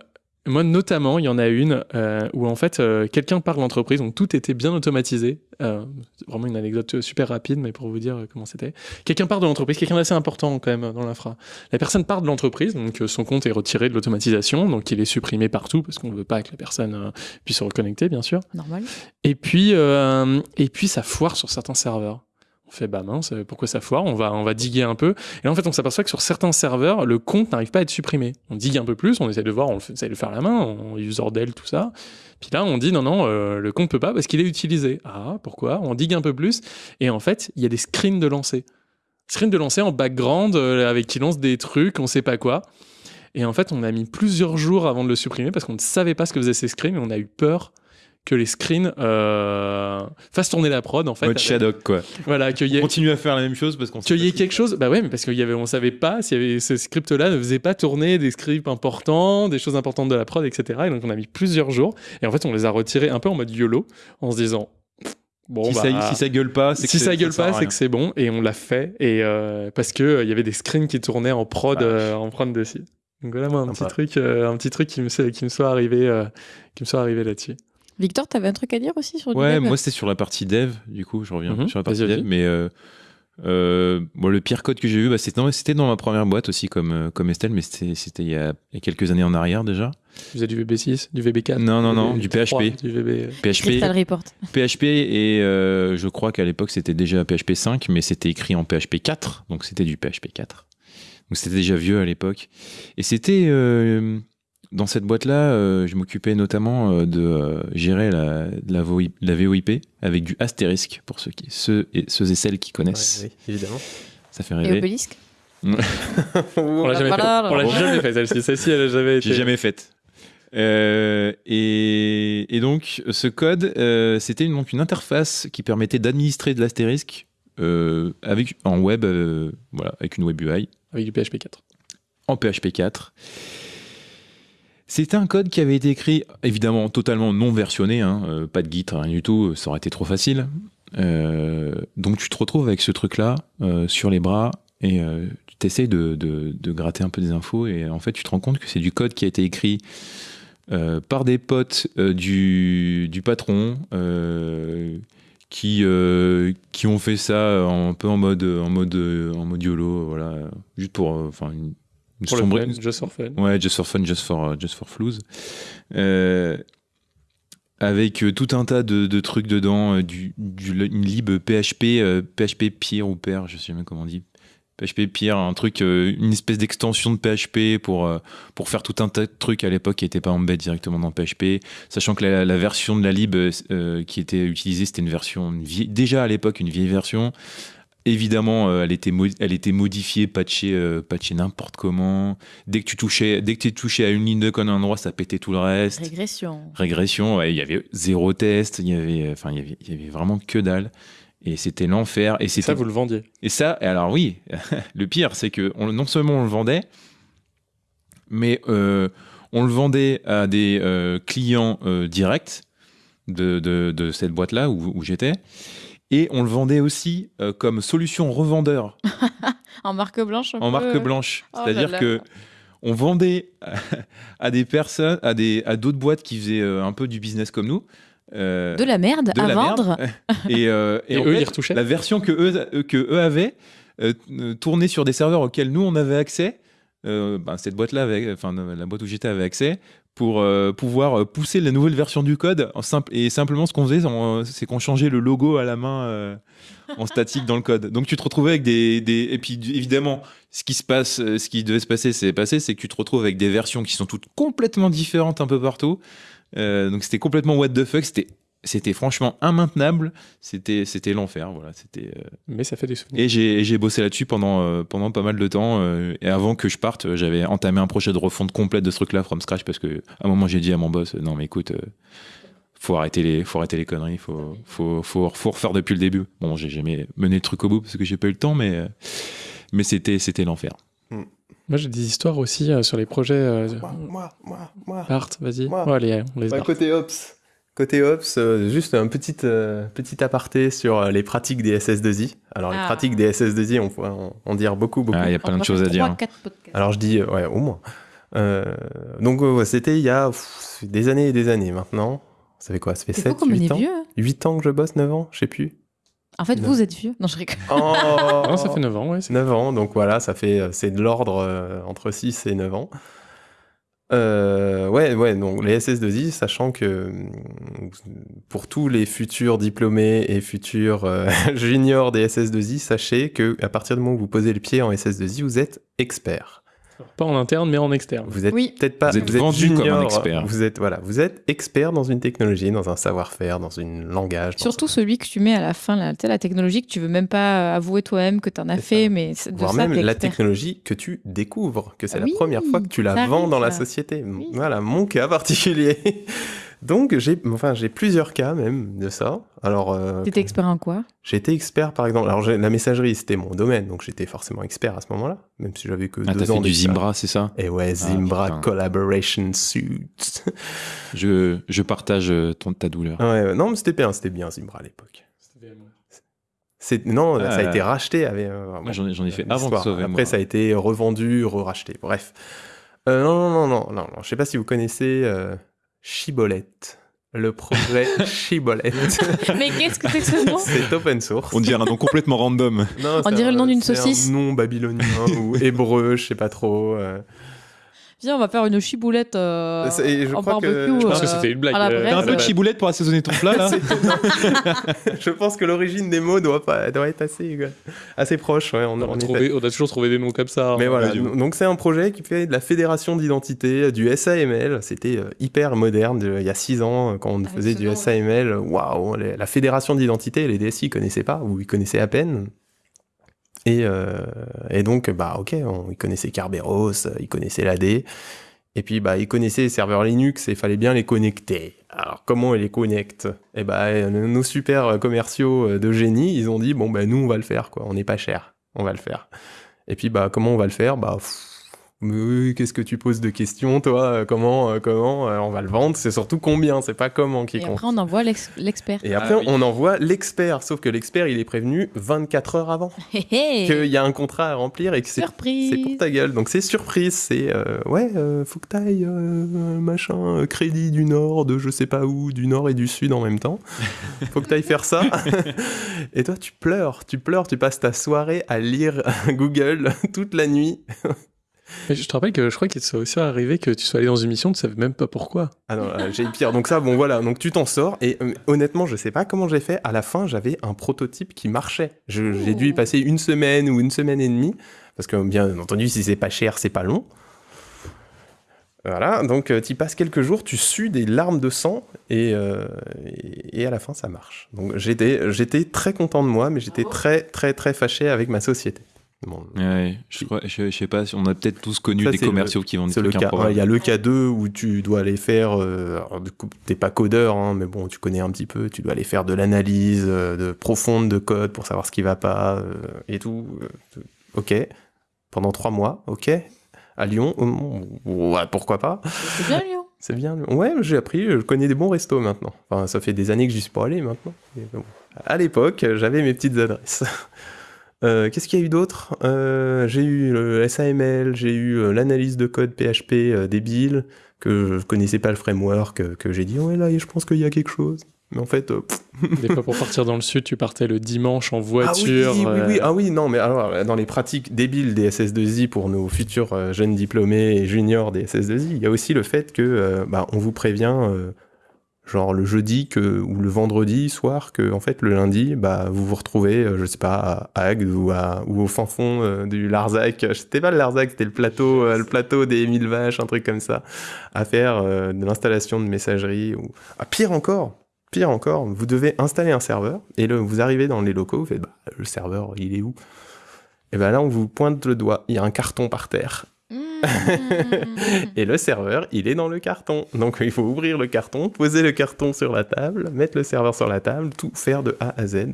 moi notamment, il y en a une euh, où en fait euh, quelqu'un part de l'entreprise, donc tout était bien automatisé. Euh, c'est vraiment une anecdote super rapide, mais pour vous dire euh, comment c'était. Quelqu'un part de l'entreprise, quelqu'un d'assez important quand même dans l'infra. La personne part de l'entreprise, donc euh, son compte est retiré de l'automatisation, donc il est supprimé partout parce qu'on ne veut pas que la personne puisse se reconnecter, bien sûr. Normal. Et puis, et puis ça foire sur certains serveurs. On fait bah mince, euh, pourquoi ça foire On va, on va diguer un peu. Et là, en fait, on s'aperçoit que sur certains serveurs, le compte n'arrive pas à être supprimé. On digue un peu plus, on essaie de voir, on essaie de le faire à la main, on user del, tout ça. Puis là, on dit non, non, euh, le compte peut pas parce qu'il est utilisé. Ah, pourquoi? On digue un peu plus. Et en fait, il y a des screens de lancer. Screens de lancer en background euh, avec qui lance des trucs, on sait pas quoi. Et en fait, on a mis plusieurs jours avant de le supprimer parce qu'on ne savait pas ce que faisaient ces screens et on a eu peur que les screens euh, fassent tourner la prod en fait. Mode Shadok, quoi. Voilà, qu'il y ait, Continue à faire la même chose parce qu'on qu'il y ait quelque chose. Bah ouais, mais parce qu'il y avait, on savait pas s'il y avait ce script-là ne faisait pas tourner des scripts importants, des choses importantes de la prod, etc. Et donc on a mis plusieurs jours. Et en fait, on les a retirés un peu en mode YOLO en se disant. Bon, si, bah, ça, si ça gueule pas, c'est que si ça gueule pas, c'est que c'est bon et on l'a fait et euh, parce que euh, il y avait des screens qui tournaient en prod, euh, en prod dessus. Donc voilà moi un petit truc, euh, un petit truc qui me qui me soit arrivé, euh, qui me soit arrivé là-dessus. Victor, t'avais un truc à dire aussi sur du Ouais, dev moi c'était sur la partie dev, du coup, je reviens Mhm, sur la partie dev, mais euh, euh, bon, le pire code que j'ai vu, bah, c'était dans ma première boîte aussi, comme, euh, comme Estelle, mais c'était il, y a il y a quelques années en arrière déjà. Vous avez du VB6, du VB4 Non, non, non, du VB3, PHP. du VB. PHP, Crystal Report. PHP et euh, je crois qu'à l'époque c'était déjà PHP 5, mais c'était écrit en PHP 4, donc c'était du PHP 4. Donc c'était déjà vieux à l'époque. Et c'était euh, dans cette boîte-là, euh, je m'occupais notamment euh, de euh, gérer la, la, VoIP, la VoIP avec du astérisque pour ceux, qui, ceux, et, ceux et celles qui connaissent. Ouais, oui, évidemment. Ça fait Et rêver. Obélisque On l'a jamais fait. On l'a jamais fait celle-ci. Celle-ci, elle a jamais été. J'ai jamais faite. Euh, et, et donc, ce code, euh, c'était une, donc une interface qui permettait d'administrer de l'astérisque euh, avec en web, euh, voilà, avec une web UI Avec du PHP 4. en PHP 4. C'était un code qui avait été écrit, évidemment, totalement non versionné, hein, euh, pas de Git, rien du tout, ça aurait été trop facile. Euh, donc tu te retrouves avec ce truc-là euh, sur les bras et euh, tu t'essayes de, gratter un peu des infos et en fait tu te rends compte que c'est du code qui a été écrit euh, par des potes euh, du, patron euh, qui, euh, ont fait ça un peu en mode, en mode, YOLO, voilà, juste pour euh, Pour le fun, just for fun. Ouais, just for fun, just for, just for flouze. Euh, avec euh, tout un tas de, de trucs dedans, euh, du, du- une lib PHP, euh, PHP pire ou père, je sais même comment on dit. PHP pire, un truc, euh, une espèce d'extension de PHP pour, euh, pour faire tout un tas de trucs à l'époque qui n'étaient pas embed directement dans PHP, sachant que la, la version de la lib euh, qui était utilisée, c'était une version, une vieille- déjà à l'époque une vieille version. Évidemment, euh, elle, était mo- elle était modifiée, patchée, euh, patchée n'importe comment. Dès que tu touchais, dès que tu touchais à une ligne de code à un endroit, ça pétait tout le reste. Régression. Régression, ouais, il y avait zéro test, il y avait, enfin, il y avait, il y avait vraiment que dalle. Et c'était l'enfer. Et Ça, vous le vendiez. et ça, alors oui, le pire, c'est que on- non seulement on le vendait, mais euh, on le vendait à des euh, clients euh, directs de, de- de cette boîte-là où, où j'étais, et on le vendait aussi euh, comme solution revendeur En marque blanche en peu. marque blanche. Oh C'est-à-dire que on vendait à, des personnes, à des à d'autres boîtes qui faisaient euh, un peu du business comme nous. euh, De la merde de à la merde. vendre. Et, euh, et Et en eux, fait, ils retouchaient La version que eux, eux- que eux avaient tournait sur des serveurs auxquels nous on avait accès. euh, ben, cette boîte-là, enfin la boîte où j'étais avait accès pour euh, pouvoir euh, pousser la nouvelle version du code. Et simplement, ce qu'on faisait, c'est qu'on changeait le logo à la main euh, en statique dans le code. Donc tu te retrouvais avec des, et puis évidemment, ce qui se passe, ce qui devait se passer, c'est passé, c'est que tu te retrouves avec des versions qui sont toutes complètement différentes un peu partout. Donc c'était complètement what the fuck. C'était c'était franchement immaintenable. C'était c'était l'enfer. Voilà. C'était. euh, Mais ça fait des souvenirs. Et j'ai bossé là-dessus pendant euh, pendant pas mal de temps. euh, et avant que je parte, j'avais entamé un projet de refonte complète de ce truc-là from scratch parce que à un moment j'ai dit à mon boss, non mais écoute. euh, faut arrêter les, faut arrêter les conneries, faut, faut, faut, faut refaire depuis le début. Bon, j'ai jamais mené le truc au bout parce que j'ai pas eu le temps, mais, mais c'était, c'était l'enfer. Moi, j'ai des histoires aussi euh, sur les projets. euh, Moi, moi, moi, moi. Art, vas-y. Moi. Ouais, allez, on les Bah, côté Ops, côté Ops, euh, juste un petit, euh, petit aparté sur euh, les pratiques des SS2I. Alors, les Ah. pratiques des SS2I, on pourrait en, dire beaucoup, beaucoup. Ah, il y a plein de choses à dire. hein. Alors, je dis, euh, ouais, au moins. Euh, donc, ouais, c'était il y a pff, des années et des années maintenant. Ça fait quoi? Ça fait C'est fou 7, comme on 8 est ans? vieux. hein. 8 ans que je bosse, 9 ans, je sais plus. En fait, Non. vous êtes vieux. Non, je rigole. Oh Non, ça fait 9 ans, c'est- 9 ans, donc voilà, ça fait, c'est de l'ordre euh, entre 6 et 9 ans. Euh, ouais, ouais, donc les SS2I, sachant que hum, pour tous les futurs diplômés et futurs euh, juniors des SS2I, sachez que à partir du moment où vous posez le pied en SS2I, vous êtes expert. Pas en interne, mais en externe. Vous êtes Oui. peut-être pas, Vous êtes vendu comme un junior, expert. Vous êtes voilà, vous êtes expert dans une technologie, dans un savoir-faire, dans une langage. Surtout celui que tu mets à la fin, sais, la technologie que tu veux même pas avouer toi-même que tu en as fait, ça. mais c'est- de voire ça, même la technologie que tu découvres, que c'est Oui, la première fois que tu la vends dans la société. Oui. Voilà, mon cas particulier. Donc j'ai, enfin j'ai plusieurs cas même de ça. Alors euh, T'étais expert en quoi? J'étais expert par exemple. Alors la messagerie c'était mon domaine, donc j'étais forcément expert à ce moment-là, même si j'avais que Ah, deux ans fait du. Zimbra, c'est ça? Et ouais, Ah, Zimbra putain. Collaboration Suite. Je, je partage euh, ton, ta douleur. ouais, ouais, non mais c'était bien, c'était bien Zimbra à l'époque. C'est non, Ah, ça a été racheté. Avec, euh, Moi, bon, j'en ai, fait avant Après, ça a été revendu, re-racheté. Bref. Euh, non, non, non, non, non, non. Je sais pas si vous connaissez euh, Chibolette. Le projet Chibolette. Mais qu'est-ce que c'est que ce nom? C'est open source. On dirait un nom complètement random. Non, On dirait un- le nom d'une saucisse. Un nom babylonien ou hébreu, je sais pas trop. euh. Viens, on va faire une chiboulette euh, je en crois que- je pense que euh, c'était une blague, euh. T'as un peu de chiboulette pour assaisonner ton plat là je pense que l'origine des mots doit, pas, doit être assez, assez proche. Ouais, on, On on a, est trouvé- on a toujours trouvé des noms comme ça. Mais hein. voilà, donc c'est un projet qui fait de la fédération d'identité, du SAML. C'était euh, hyper moderne de- il y a six ans euh, quand on Avec faisait du. SAML. Waouh, la fédération d'identité, les DSI connaissaient pas ou ils connaissaient à peine. Et, euh, et donc, bah ok, on, ils connaissaient Kerberos, ils connaissaient l'AD. Et puis, bah, ils connaissaient les serveurs Linux et il fallait bien les connecter. Alors, comment ils les connectent? Eh bah, euh, nos super commerciaux euh, de génie, ils ont dit, bon, bah, nous, on va le faire, quoi. On n'est pas cher. On va le faire. Et puis, bah, comment on va le faire? Bah, pff, oui, qu'est-ce que tu poses de questions, toi? Comment, euh, comment Euh, On va le vendre? C'est surtout combien, c'est pas comment qui Et compte. après, on envoie l'ex- l'expert. Et après, Ah oui. on envoie l'expert. Sauf que l'expert, il est prévenu 24 heures avant Hé, hé. qu'il y a un contrat à remplir et que c'est pour ta gueule. Donc c'est surprise. C'est euh, ouais, euh, faut que t'ailles euh, machin euh, crédit du Nord, de je sais pas où, du Nord et du Sud en même temps. Faut que t'ailles faire ça. et toi, tu pleures, tu pleures, tu passes ta soirée à lire Google toute la nuit. Mais je te rappelle que je crois qu'il soit aussi arrivé que tu sois allé dans une mission, tu savais même pas pourquoi. Ah non, euh, j'ai pire. Donc ça, bon voilà, donc tu t'en sors. Et euh, honnêtement, je sais pas comment j'ai fait. À la fin, j'avais un prototype qui marchait. J'ai dû y passer une semaine ou une semaine et demie. Parce que bien entendu, si c'est pas cher, c'est pas long. Voilà, donc tu passes quelques jours, tu sues des larmes de sang et, euh, et, et à la fin ça marche. Donc j'étais j'étais très content de moi, mais j'étais très très très fâché avec ma société. Bon, Ouais, je, crois, je, je sais pas, si on a peut-être tous connu Ça, des commerciaux qui vendent des le trucs. Il y a le cas 2 où tu dois aller faire. euh, alors, du coup, t'es pas codeur, hein, mais bon, tu connais un petit peu. Tu dois aller faire de l'analyse euh, de profonde de code pour savoir ce qui va pas euh, et tout. euh, ok. Pendant trois mois, ok. À Lyon, hum, ouais, pourquoi pas. C'est bien, Lyon. C'est bien. Ouais, j'ai appris. Je connais des bons restos maintenant. Enfin, ça fait des années que j'y suis pas allé maintenant. Bon. À l'époque, j'avais mes petites adresses. Euh, Qu'est-ce qu'il y a eu d'autre? Euh, J'ai eu le SAML, j'ai eu euh, l'analyse de code PHP euh, débile, que je connaissais pas le framework, euh, que j'ai dit, ouais, là, je pense qu'il y a quelque chose. Mais en fait, euh, Des fois, pour partir dans le sud, tu partais le dimanche en ah oui, voiture. oui, euh, oui, ah oui, non, mais alors, euh, dans les pratiques débiles des SS2I pour nos futurs euh, jeunes diplômés et juniors des SS2I, il y a aussi le fait que, euh, bah, on vous prévient, euh, genre le jeudi que, ou le vendredi soir, que, en fait, le lundi, bah, vous vous retrouvez, euh, je sais pas, à Agde ou, au fin fond euh, du Larzac. C'était pas le Larzac, c'était le plateau, euh, le plateau des mille vaches, un truc comme ça, à faire de l'installation de messagerie. Ou... Ah, pire encore, Pire encore, vous devez installer un serveur et le, vous arrivez dans les locaux, vous faites bah, le serveur, il est où? Et bien là, on vous pointe le doigt, il y a un carton par terre. et le serveur, il est dans le carton. Donc il faut ouvrir le carton, poser le carton sur la table, mettre le serveur sur la table, tout faire de A à Z.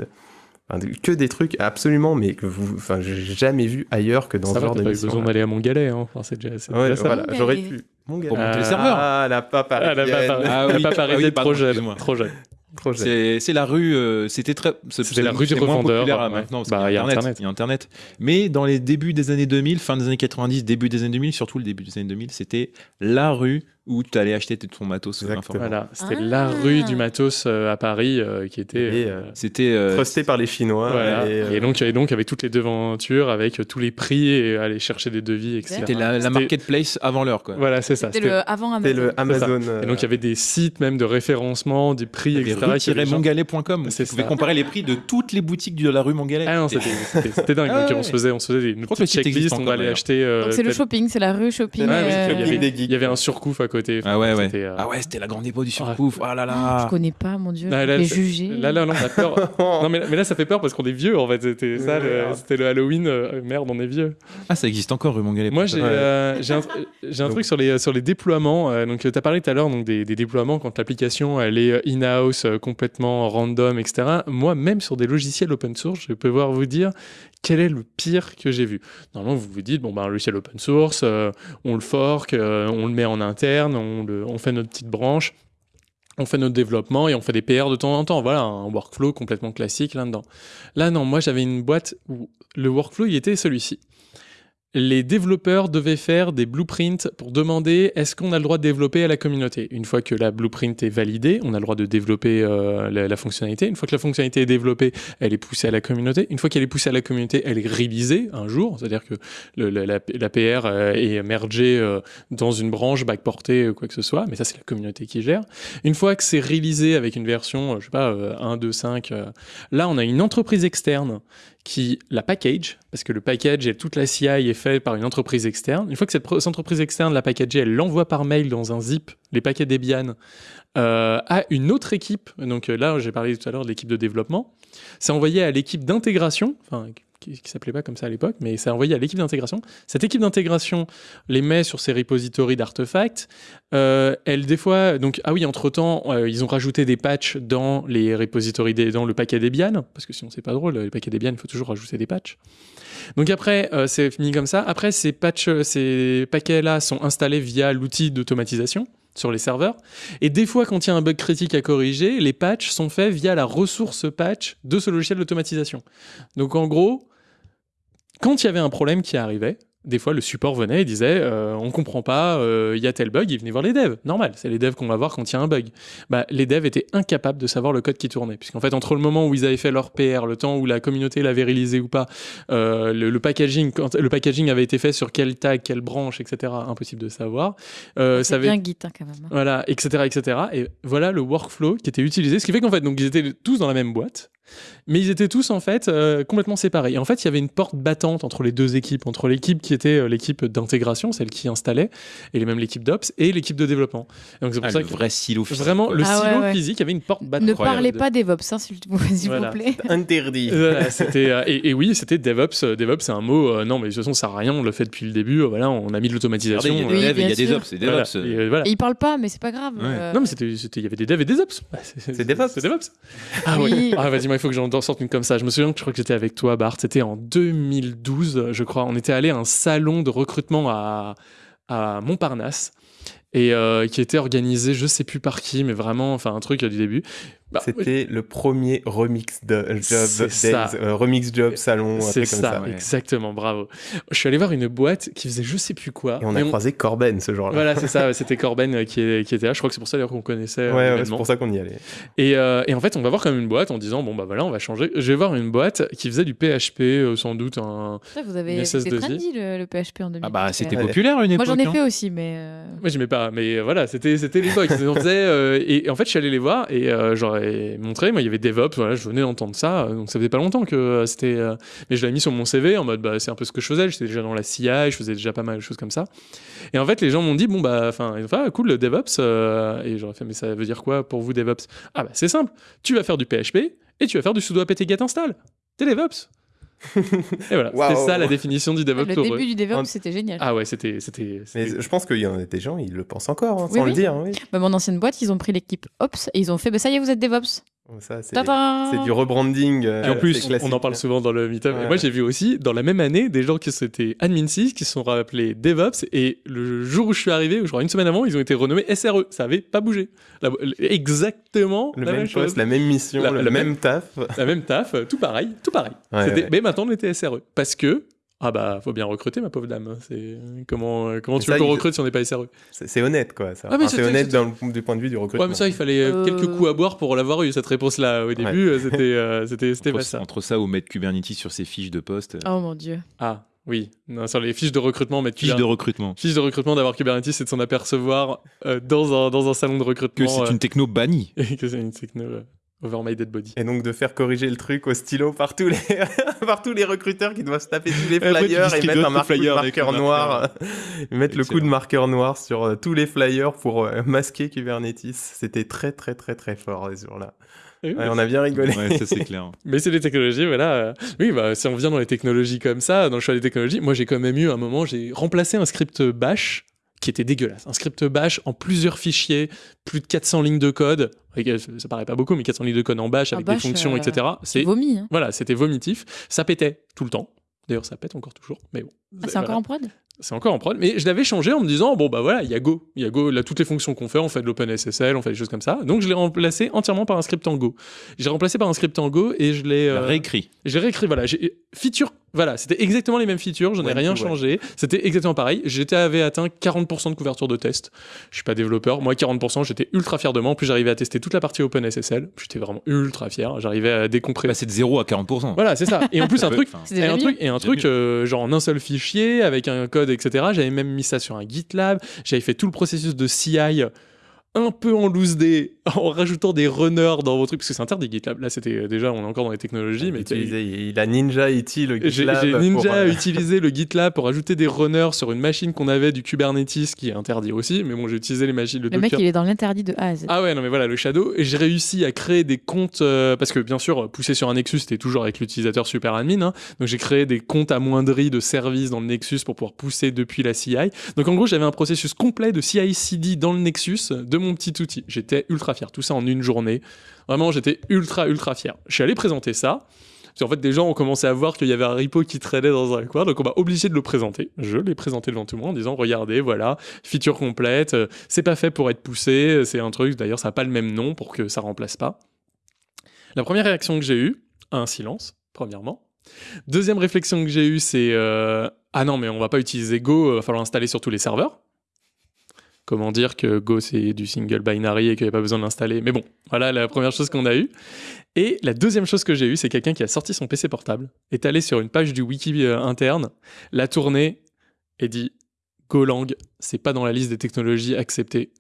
Enfin, que des trucs absolument, mais que vous, enfin, j'ai jamais vu ailleurs que dans Ça ce va, genre t'as pas eu besoin d'aller à Montgalet. Hein. Enfin, c'est déjà, c'est Ouais, déjà ça. voilà, j'aurais pu. Montgalet. Pour monter le serveur. Ah, la papa Ah, la papa, Ah la papa ah oui, Reset, pardon, trop jeune. Trop jeune. C'est la rue, euh, c'était très. c'est- C'était la rue du revendeur, ouais. maintenant, parce Bah, y. Il y a Internet. Mais dans les débuts des années 2000, fin des années 90, début des années 2000, surtout le début des années 2000, c'était la rue où tu allais acheter ton matos. Exactement. informatique. Voilà, c'était Ah. la rue du matos euh, à Paris euh, qui était. Euh, euh, C'était. euh, Trusté par les Chinois. voilà. Et, euh, Et donc, et donc avec toutes les devantures, avec euh, tous les prix et aller chercher des devis, etc. C'était la, marketplace avant l'heure, quoi. Voilà, c'est ça. C'était le avant Amazon. le Amazon. euh, Et donc il y avait des sites même de référencement, des prix, etc. Tu pouvais ça. comparer les prix de toutes les boutiques de la rue Mongalet. Ah non, c'était dingue. Ah Donc ouais. on se faisait, on se faisait une petite checklist, on allait acheter. euh, Donc c'est le shopping, c'est la rue shopping. Ouais, Ouais, oui, euh, il y avait- des geeks. il y avait un surcouf à côté. Ah ouais, ouais. C'était, euh, Ah ouais, c'était la grande époque du surcouf. Ah là là. Je connais pas, mon dieu. Là, là, juger. Là, là, là, on a peur. non, mais, mais là, ça fait peur parce qu'on est vieux, en fait. C'était ça, le- Merde. c'était le Halloween. euh, merde, on est vieux. Ah, ça existe encore, rue Mongalet. Moi, j'ai Ouais. euh, j'ai un, j'ai un Donc- truc sur les, sur les déploiements. euh, donc, tu as parlé tout à l'heure donc, des, des déploiements quand l'application elle est in-house, euh, complètement random, etc. Moi, même sur des logiciels open source, je peux pouvoir vous dire quel est le pire que j'ai vu. Normalement, vous vous dites, bon, ben, un logiciel open source, euh, on le fork, euh, on le met en interne, on, le, on fait notre petite branche. On fait notre développement et on fait des PR de temps en temps. Voilà, un workflow complètement classique là-dedans. Là, non, moi j'avais une boîte où le workflow il était celui-ci les développeurs devaient faire des blueprints pour demander est-ce qu'on a le droit de développer à la communauté? Une fois que la blueprint est validée, on a le droit de développer euh, la, fonctionnalité. Une fois que la fonctionnalité est développée, elle est poussée à la communauté. Une fois qu'elle est poussée à la communauté, elle est réalisée un jour, c'est-à-dire que la, PR euh, est mergée euh, dans une branche, backportée, quoi que ce soit, mais ça c'est la communauté qui gère. Une fois que c'est réalisé avec une version, je sais pas, euh, 1, 2, 5, euh, là on a une entreprise externe qui la package, parce que le package et toute la CI est fait par une entreprise externe. Une fois que cette, entreprise externe l'a packagé, elle l'envoie par mail dans un zip, les paquets Debian, euh, à une autre équipe. Donc euh, là, j'ai parlé tout à l'heure de l'équipe de développement. C'est envoyé à l'équipe d'intégration, qui, qui s'appelait pas comme ça à l'époque, mais c'est envoyé à l'équipe d'intégration. Cette équipe d'intégration les met sur ses repositories d'artefacts. Euh, elle, des fois, donc, ah oui, entre-temps, euh, ils ont rajouté des patchs dans les repositories, dans le paquet Debian, parce que sinon c'est pas drôle, les paquets Debian, il faut toujours rajouter des patchs. Donc après, euh, c'est fini comme ça. Après, ces, ces paquets-là sont installés via l'outil d'automatisation sur les serveurs. Et des fois, quand il y a un bug critique à corriger, les patchs sont faits via la ressource patch de ce logiciel d'automatisation. Donc en gros, quand il y avait un problème qui arrivait, des fois le support venait et disait euh, on comprend pas, euh, il y a tel bug, il venait voir les devs. Normal, c'est les devs qu'on va voir quand il y a un bug. Bah, les devs étaient incapables de savoir le code qui tournait, puisqu'en fait entre le moment où ils avaient fait leur PR, le temps où la communauté l'avait réalisé ou pas, euh, le, le packaging, quand le packaging avait été fait sur quel tag, quelle branche, etc. Impossible de savoir. Euh, C'est avait- bien Git hein, quand même. hein. voilà, etc., etc. Et voilà le workflow qui était utilisé, ce qui fait qu'en fait, donc ils étaient tous dans la même boîte, mais ils étaient tous en fait euh, complètement séparés. Et en fait, il y avait une porte battante entre les deux équipes, entre l'équipe qui était euh, l'équipe d'intégration, celle qui installait, et même l'équipe d'ops, et l'équipe de développement. Et donc c'est pour Ah, ça le que vrai silo physique, vraiment le Ah silo ouais. physique, avait une porte battante. Ne parlez pas DevOps, hein, s'il vous s'il Voilà. vous plaît. Interdit. Voilà, c'était euh, et, et oui, c'était DevOps. Euh, DevOps, c'est un mot. euh, non, mais de toute façon, ça sert à rien. On le fait depuis le début. euh, voilà, on a mis de l'automatisation. Regardez, il y a euh, des devs et il y a bien des sûr. ops. C'est voilà. DevOps. Et, euh, voilà. Et ils parlent pas, mais c'est pas grave. Ouais. euh, Non, mais c'était, il y avait des devs et des ops. C'est, DevOps. C'est DevOps. Ah Oui. oui. Ah, vas-y, moi, il faut que j'en sorte une comme ça. Je me souviens que je crois que j'étais avec toi, Bart. C'était en 2012, je crois. On était allé à un salon de recrutement à, Montparnasse. Et euh, qui était organisé, je sais plus par qui, mais vraiment, enfin, un truc du début. Bah, C'était le premier remix de job, ça. days, euh, remix job salon, c'est truc comme ça, ça. ouais. exactement, bravo. Je suis allé voir une boîte qui faisait je sais plus quoi. Et on Et a croisé Corben ce jour-là. Voilà, c'est ça, c'était Corben euh, qui, est- qui était là. Je crois que c'est pour ça d'ailleurs qu'on connaissait euh, Ouais, ouais, c'est pour ça qu'on y allait. Et, euh, et en fait, on va voir comme une boîte en disant bon bah voilà, on va changer. Je vais voir une boîte qui faisait du PHP, euh, sans doute un. Ça, vous avez c'était SS2I. trendy le, le PHP en 2000. Ah bah, c'était Ouais. populaire une Moi époque. j'en ai hein. fait aussi, mais. euh, Moi j'aimais pas, mais voilà, c'était c'était l'époque. on faisait euh, et, et en fait, je suis allé les voir et euh, j'aurais montré. Moi, il y avait DevOps. Voilà, je venais d'entendre ça, euh, donc ça faisait pas longtemps que euh, c'était. euh, mais je l'avais mis sur mon CV en mode bah c'est un peu ce que je faisais. J'étais déjà dans la CI, je faisais déjà pas mal de choses comme ça. Et en fait, les gens m'ont dit bon bah enfin, ah, cool le DevOps. et j'aurais fait mais ça veut dire quoi pour vous DevOps? Ah bah c'est simple. Tu vas faire du PHP et tu vas faire du sudo apt get install. T'es DevOps. Et voilà, c'était ça la définition du DevOps Le pour début eux. du DevOps, c'était génial. Ah ouais, c'était. c'était, Mais je pense qu'il y en a des gens, ils le pensent encore, hein, Oui, sans oui. le dire. Oui. Bah, mon ancienne boîte, ils ont pris l'équipe Ops et ils ont fait bah, ça y est, vous êtes DevOps. Ça, c'est du rebranding. euh, Et en plus, on en parle souvent dans le meetup. Ouais. Et moi, j'ai vu aussi, dans la même année, des gens qui s'étaient admin 6, qui se sont rappelés DevOps. Et le jour où je suis arrivé, ou je crois une semaine avant, ils ont été renommés SRE. Ça avait pas bougé. La- exactement Le la même même chose. poste, la même mission, La- le la même même- taf. La même taf, euh, tout pareil, tout pareil. Ouais, C'était- ouais. Mais maintenant, on était SRE. Parce que, ah bah, faut bien recruter, ma pauvre dame. C'est comment, euh, comment Mais tu veux ça, qu'on recrute si on n'est pas SRE? C'est honnête, quoi. Ça. Ah, mais Enfin, c'est honnête c'était- dans le- du point de vue du recrutement. Ouais, mais ça, il fallait euh, Euh, quelques coups à boire pour l'avoir eu, cette réponse-là. Au début, c'était euh, c'était c'était pas Entre, ça. entre ça ou mettre Kubernetes sur ses fiches de poste. euh, Oh mon dieu. Ah, oui. Non, sur les fiches de recrutement, mettre Fiches de recrutement. Fiche de recrutement d'avoir Kubernetes, c'est de s'en apercevoir euh, dans, un, dans un salon de recrutement. Que c'est euh, une techno bannie. et que c'est une techno euh, over my dead body. Et donc de faire corriger le truc au stylo par tous les, par tous les recruteurs qui doivent se taper tous les tu flyers et mettre un marqueur le noir. mettre le coup de marqueur noir sur euh, tous les flyers pour euh, masquer Kubernetes. C'était très très très très fort les jours-là. Et oui, Ouais, on a bien rigolé. Ouais, ça c'est clair. Mais c'est des technologies, voilà. euh, Oui, bah, si on vient dans les technologies comme ça, dans le choix des technologies, moi j'ai quand même eu un moment, j'ai remplacé un script bash qui était dégueulasse. Un script bash en plusieurs fichiers, plus de 400 lignes de code. Ça paraît pas beaucoup, mais 400 lignes de code en bash En avec bash, des fonctions, euh, etc. C'est Vomi. Hein. voilà, c'était vomitif. Ça pétait tout le temps. D'ailleurs, ça pète encore toujours, mais bon. Ah, c'est Voilà. encore en prod? C'est encore en prod, mais je l'avais changé en me disant bon bah voilà, il y a Go, il y a Go, là toutes les fonctions qu'on fait, on fait de l'OpenSSL, on fait des choses comme ça. Donc je l'ai remplacé entièrement par un script en Go. J'ai remplacé par un script en Go et je l'ai euh, réécrit. j'ai réécrit voilà, j'ai feature voilà, c'était exactement les mêmes features, j'en ai Ouais, rien ouais. changé, c'était exactement pareil. J'étais avait atteint 40% de couverture de test. Je suis pas développeur, moi 40%, j'étais ultra fier de moi. En plus j'arrivais à tester toute la partie OpenSSL, j'étais vraiment ultra fier, j'arrivais à décompresser. Bah, c'est de 0 à 40%. Voilà, c'est ça. Et en plus un truc enfin, C'est et un truc, et un truc euh, genre en un seul fichier, avec un code, etc. J'avais même mis ça sur un GitLab. J'avais fait tout le processus de CI un peu en loose day, en rajoutant des runners dans vos trucs, parce que c'est interdit GitLab. Là, c'était déjà, on est encore dans les technologies, mais Utilisé- il a Ninja IT le j'ai GitLab. j'ai pour, Ninja euh, utilisé le GitLab pour ajouter des runners sur une machine qu'on avait du Kubernetes, qui est interdit aussi, mais bon, j'ai utilisé les machines, le, Le mec, il est dans l'interdit de A à Z. Ah ouais, non mais voilà, le Shadow. Et j'ai réussi à créer des comptes, euh, parce que bien sûr, pousser sur un Nexus, c'était toujours avec l'utilisateur super admin. hein. donc j'ai créé des comptes amoindris de services dans le Nexus pour pouvoir pousser depuis la CI. Donc en gros, j'avais un processus complet de CI/CD dans le Nexus de mon petit outil. J'étais ultra fier. Tout ça en une journée. Vraiment, j'étais ultra, ultra fier. Je suis allé présenter ça. Parce qu'en fait, des gens ont commencé à voir qu'il y avait un repo qui traînait dans un coin, donc on m'a obligé de le présenter. Je l'ai présenté devant tout le monde en disant regardez, voilà, feature complète, c'est pas fait pour être poussé, c'est un truc, d'ailleurs, ça n'a pas le même nom pour que ça remplace pas. La première réaction que j'ai eue, un silence, premièrement. Deuxième réflexion que j'ai eue, c'est euh, ah non, mais on va pas utiliser Go, il va falloir l'installer sur tous les serveurs. Comment dire que Go c'est du single binary et qu'il n'y a pas besoin de l'installer. Mais bon, voilà la première chose qu'on a eue. Et la deuxième chose que j'ai eue, c'est quelqu'un qui a sorti son PC portable, est allé sur une page du wiki euh, interne, l'a tourné et dit Golang, c'est pas dans la liste des technologies acceptées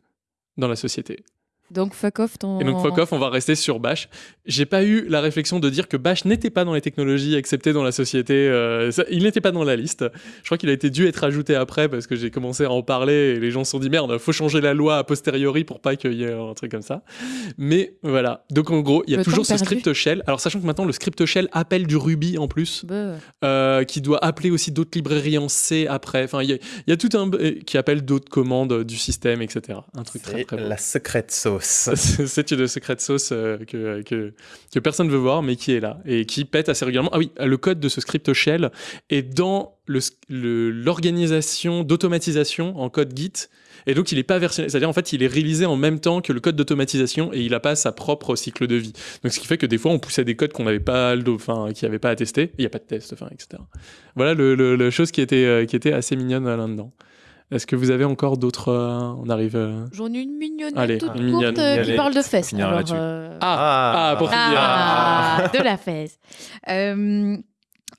dans la société. Donc fuck off ton. Et donc fuck off, on va rester sur Bash. J'ai pas eu la réflexion de dire que Bash n'était pas dans les technologies acceptées dans la société. euh, ça- il n'était pas dans la liste. Je crois qu'il a été dû être ajouté après parce que j'ai commencé à en parler et les gens se sont dit merde, faut changer la loi a posteriori pour pas qu'il y ait un truc comme ça. Mais voilà. Donc en gros, il y a Le toujours ce perdu. script shell. Alors sachant que maintenant le script shell appelle du Ruby en plus Bah, euh, qui doit appeler aussi d'autres librairies en C après. Enfin, il y, a- il y a tout un qui appelle d'autres commandes du système, etc. Un truc très C'est très la secrète sauce. C'est une secrète sauce euh, que, que, personne ne veut voir, mais qui est là et qui pète assez régulièrement. Ah oui, le code de ce script shell est dans l'organisation d'automatisation en code Git. Et donc, il n'est pas versionné. C'est-à-dire, en fait, il est réalisé en même temps que le code d'automatisation et il n'a pas sa propre cycle de vie. Donc, ce qui fait que des fois, on poussait des codes qu'on n'avait pas, qui n'avaient pas à tester. Il n'y a pas de test, etc. Voilà la chose qui était, euh, qui était assez mignonne là-dedans. Est-ce que vous avez encore d'autres. euh, on arrive. euh, J'en ai une mignonnette Allez, toute courte mignonne. euh, qui Allez, parle de fesses. Alors, euh, Ah, ah, pour finir. Ah, de la fesse. Euh,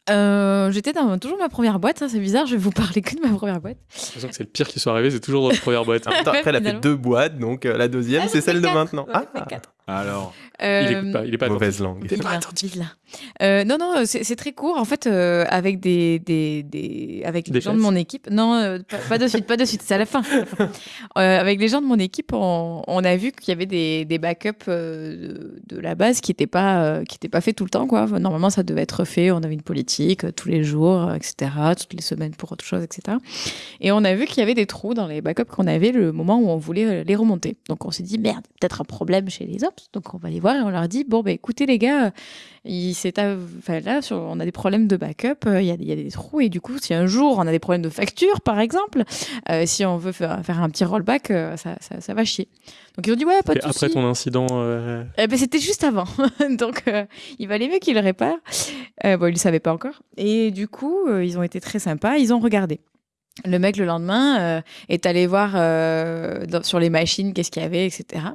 euh, J'étais dans toujours ma première boîte, hein, c'est bizarre, je vais vous parler que de ma première boîte. J'ai l'impression que c'est le pire qui soit arrivé, c'est toujours dans la première boîte. Après, elle a fait deux boîtes, donc euh, la deuxième, Ah, c'est celle de maintenant. Ah, fait quatre. Alors, il écoute pas, il est pas Mauvaise langue. Il est pas. Euh, non, non, c'est très court. En fait, euh, avec des, des, des- avec Des les gens de mon équipe. Non, euh, pas, pas de suite, pas de suite. C'est à la fin. c'est à la fin. Euh, avec les gens de mon équipe, on, on a vu qu'il y avait des, des backups euh, de, de la base qui n'étaient pas, euh, qui étaient pas faits tout le temps. Quoi. Normalement, ça devait être fait. On avait une politique euh, tous les jours, euh, etc. Toutes les semaines pour autre chose, etc. Et on a vu qu'il y avait des trous dans les backups qu'on avait le moment où on voulait euh, les remonter. Donc on s'est dit merde, peut-être un problème chez les Donc on va les voir et on leur dit bon bah écoutez les gars, euh, il enfin, là sur- on a des problèmes de backup, euh, il y, a, il y a des trous et du coup si un jour on a des problèmes de facture par exemple, euh, si on veut faire, faire un petit rollback, euh, ça, ça, ça va chier. Donc ils ont dit ouais pas de après ton incident, euh, Eh ben, c'était juste avant. Donc, il valait mieux qu'il le répare. Euh, bon, il ne le savait pas encore. Et du coup, ils ont été très sympas. Ils ont regardé. Le mec, le lendemain, euh, est allé voir euh, dans- sur les machines qu'est-ce qu'il y avait, etc.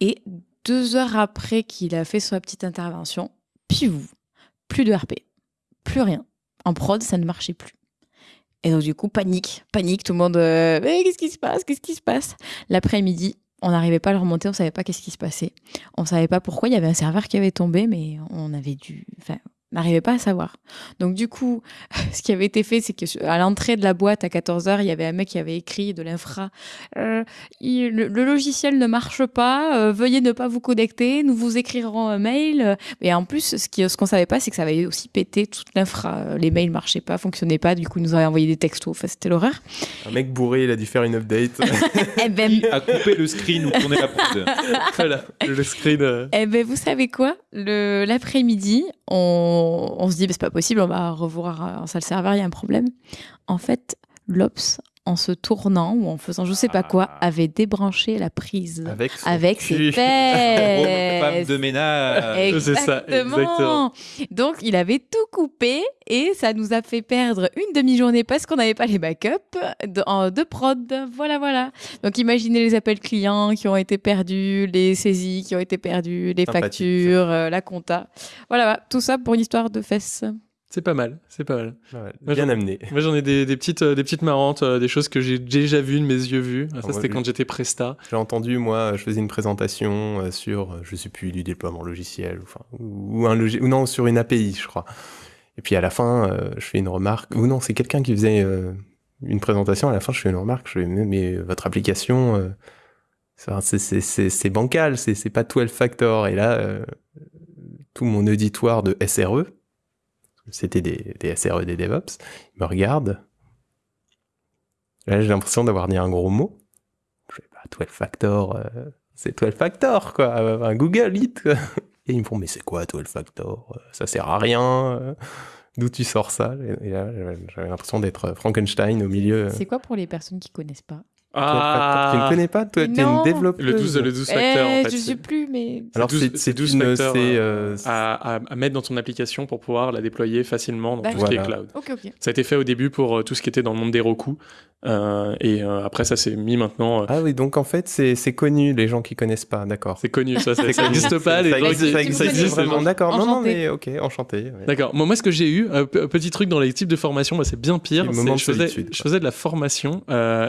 Et deux heures après qu'il a fait sa petite intervention, piou, plus de RP. Plus rien. En prod, ça ne marchait plus. Et donc, du coup, panique, panique, tout le monde. euh, Mais qu'est-ce qui se passe Qu'est-ce qui se passe? L'après-midi, on n'arrivait pas à le remonter, on savait pas qu'est-ce qui se passait. On savait pas pourquoi. Il y avait un serveur qui avait tombé, mais on avait dû. N'arrivait pas à savoir. Donc, du coup, ce qui avait été fait, c'est que à l'entrée de la boîte à 14h, il y avait un mec qui avait écrit de l'infra euh, il- le, le logiciel ne marche pas, euh, veuillez ne pas vous connecter, nous vous écrirons un mail. Et en plus, ce qui- ce qu'on savait pas, c'est que ça avait aussi pété toute l'infra. Euh, Les mails marchaient pas, fonctionnaient pas, du coup, ils nous avaient envoyé des textos. Enfin, c'était l'horreur. Un mec bourré, il a dû faire une update. Eh ben, à couper le screen ou tourner la prod. voilà, le screen. euh, Eh ben, vous savez quoi? Le L'après-midi, on, on se dit, bah, c'est pas possible, on va revoir en salle serveur, il y a un problème. En fait, l'Ops, en se tournant ou en faisant je sais pas quoi, avait débranché la prise Avec son avec ses fesses. Femme de ménage. Ça, exactement. Donc, il avait tout coupé et ça nous a fait perdre une demi-journée parce qu'on n'avait pas les backups de, de prod. Voilà, voilà. Donc, imaginez les appels clients qui ont été perdus, les saisies qui ont été perdues, les factures, euh, la compta. Voilà, voilà. tout ça pour une histoire de fesses. C'est pas mal, c'est pas mal. Ouais, Moi, bien amené. Moi j'en ai des, des petites, euh, des petites marrantes, euh, des choses que j'ai déjà vues de mes yeux vus. Ah, Ça c'était quand j'étais presta. J'ai entendu, moi, je faisais une présentation euh, sur, je sais plus, du déploiement logiciel, enfin, ou, ou un logi- ou non, sur une API, je crois. Et puis à la fin, je fais une remarque, ou non, c'est quelqu'un qui faisait une présentation, à la fin, je fais une remarque, je fais, mais, votre application, c'est- bancal, c'est pas 12 factor. Et là, tout mon auditoire de SRE, c'était des, des SRE des DevOps, ils me regardent. Là, j'ai l'impression d'avoir dit un gros mot. Je fais, bah, 12 factor, euh, c'est 12 factor, quoi. Euh, Un Google It, quoi. Et ils me font, mais c'est quoi 12 factor? Euh, Ça sert à rien. D'où tu sors ça? Et là, j'avais l'impression d'être Frankenstein au milieu. C'est quoi pour les personnes qui connaissent pas? 12 factor. Tu ne connais pas Toi, t'es Non. une développeuse. Le 12, le 12 facteurs, Eh, en fait. Je c'est- sais plus, mais. Alors, c'est c'est 12 c'est c'est 12 une- facteurs c'est, euh, euh, à, à- à mettre dans ton application pour pouvoir la déployer facilement dans tout ce qui est cloud. Ça a été fait au début pour euh, tout ce qui était dans le monde des Roku. euh, et euh, après, ça s'est mis maintenant. euh, Ah oui, donc en fait, c'est connu, les gens qui connaissent pas, d'accord. c'est connu, ça, ça n'existe pas. Les ça gens existe, qui- ça Tu existe vraiment, d'accord. Non, non, mais ok, enchanté. ouais. D'accord. Moi, moi, ce que j'ai eu, euh, petit truc dans les types de formation, bah, c'est bien pire. Je, faisais, de la formation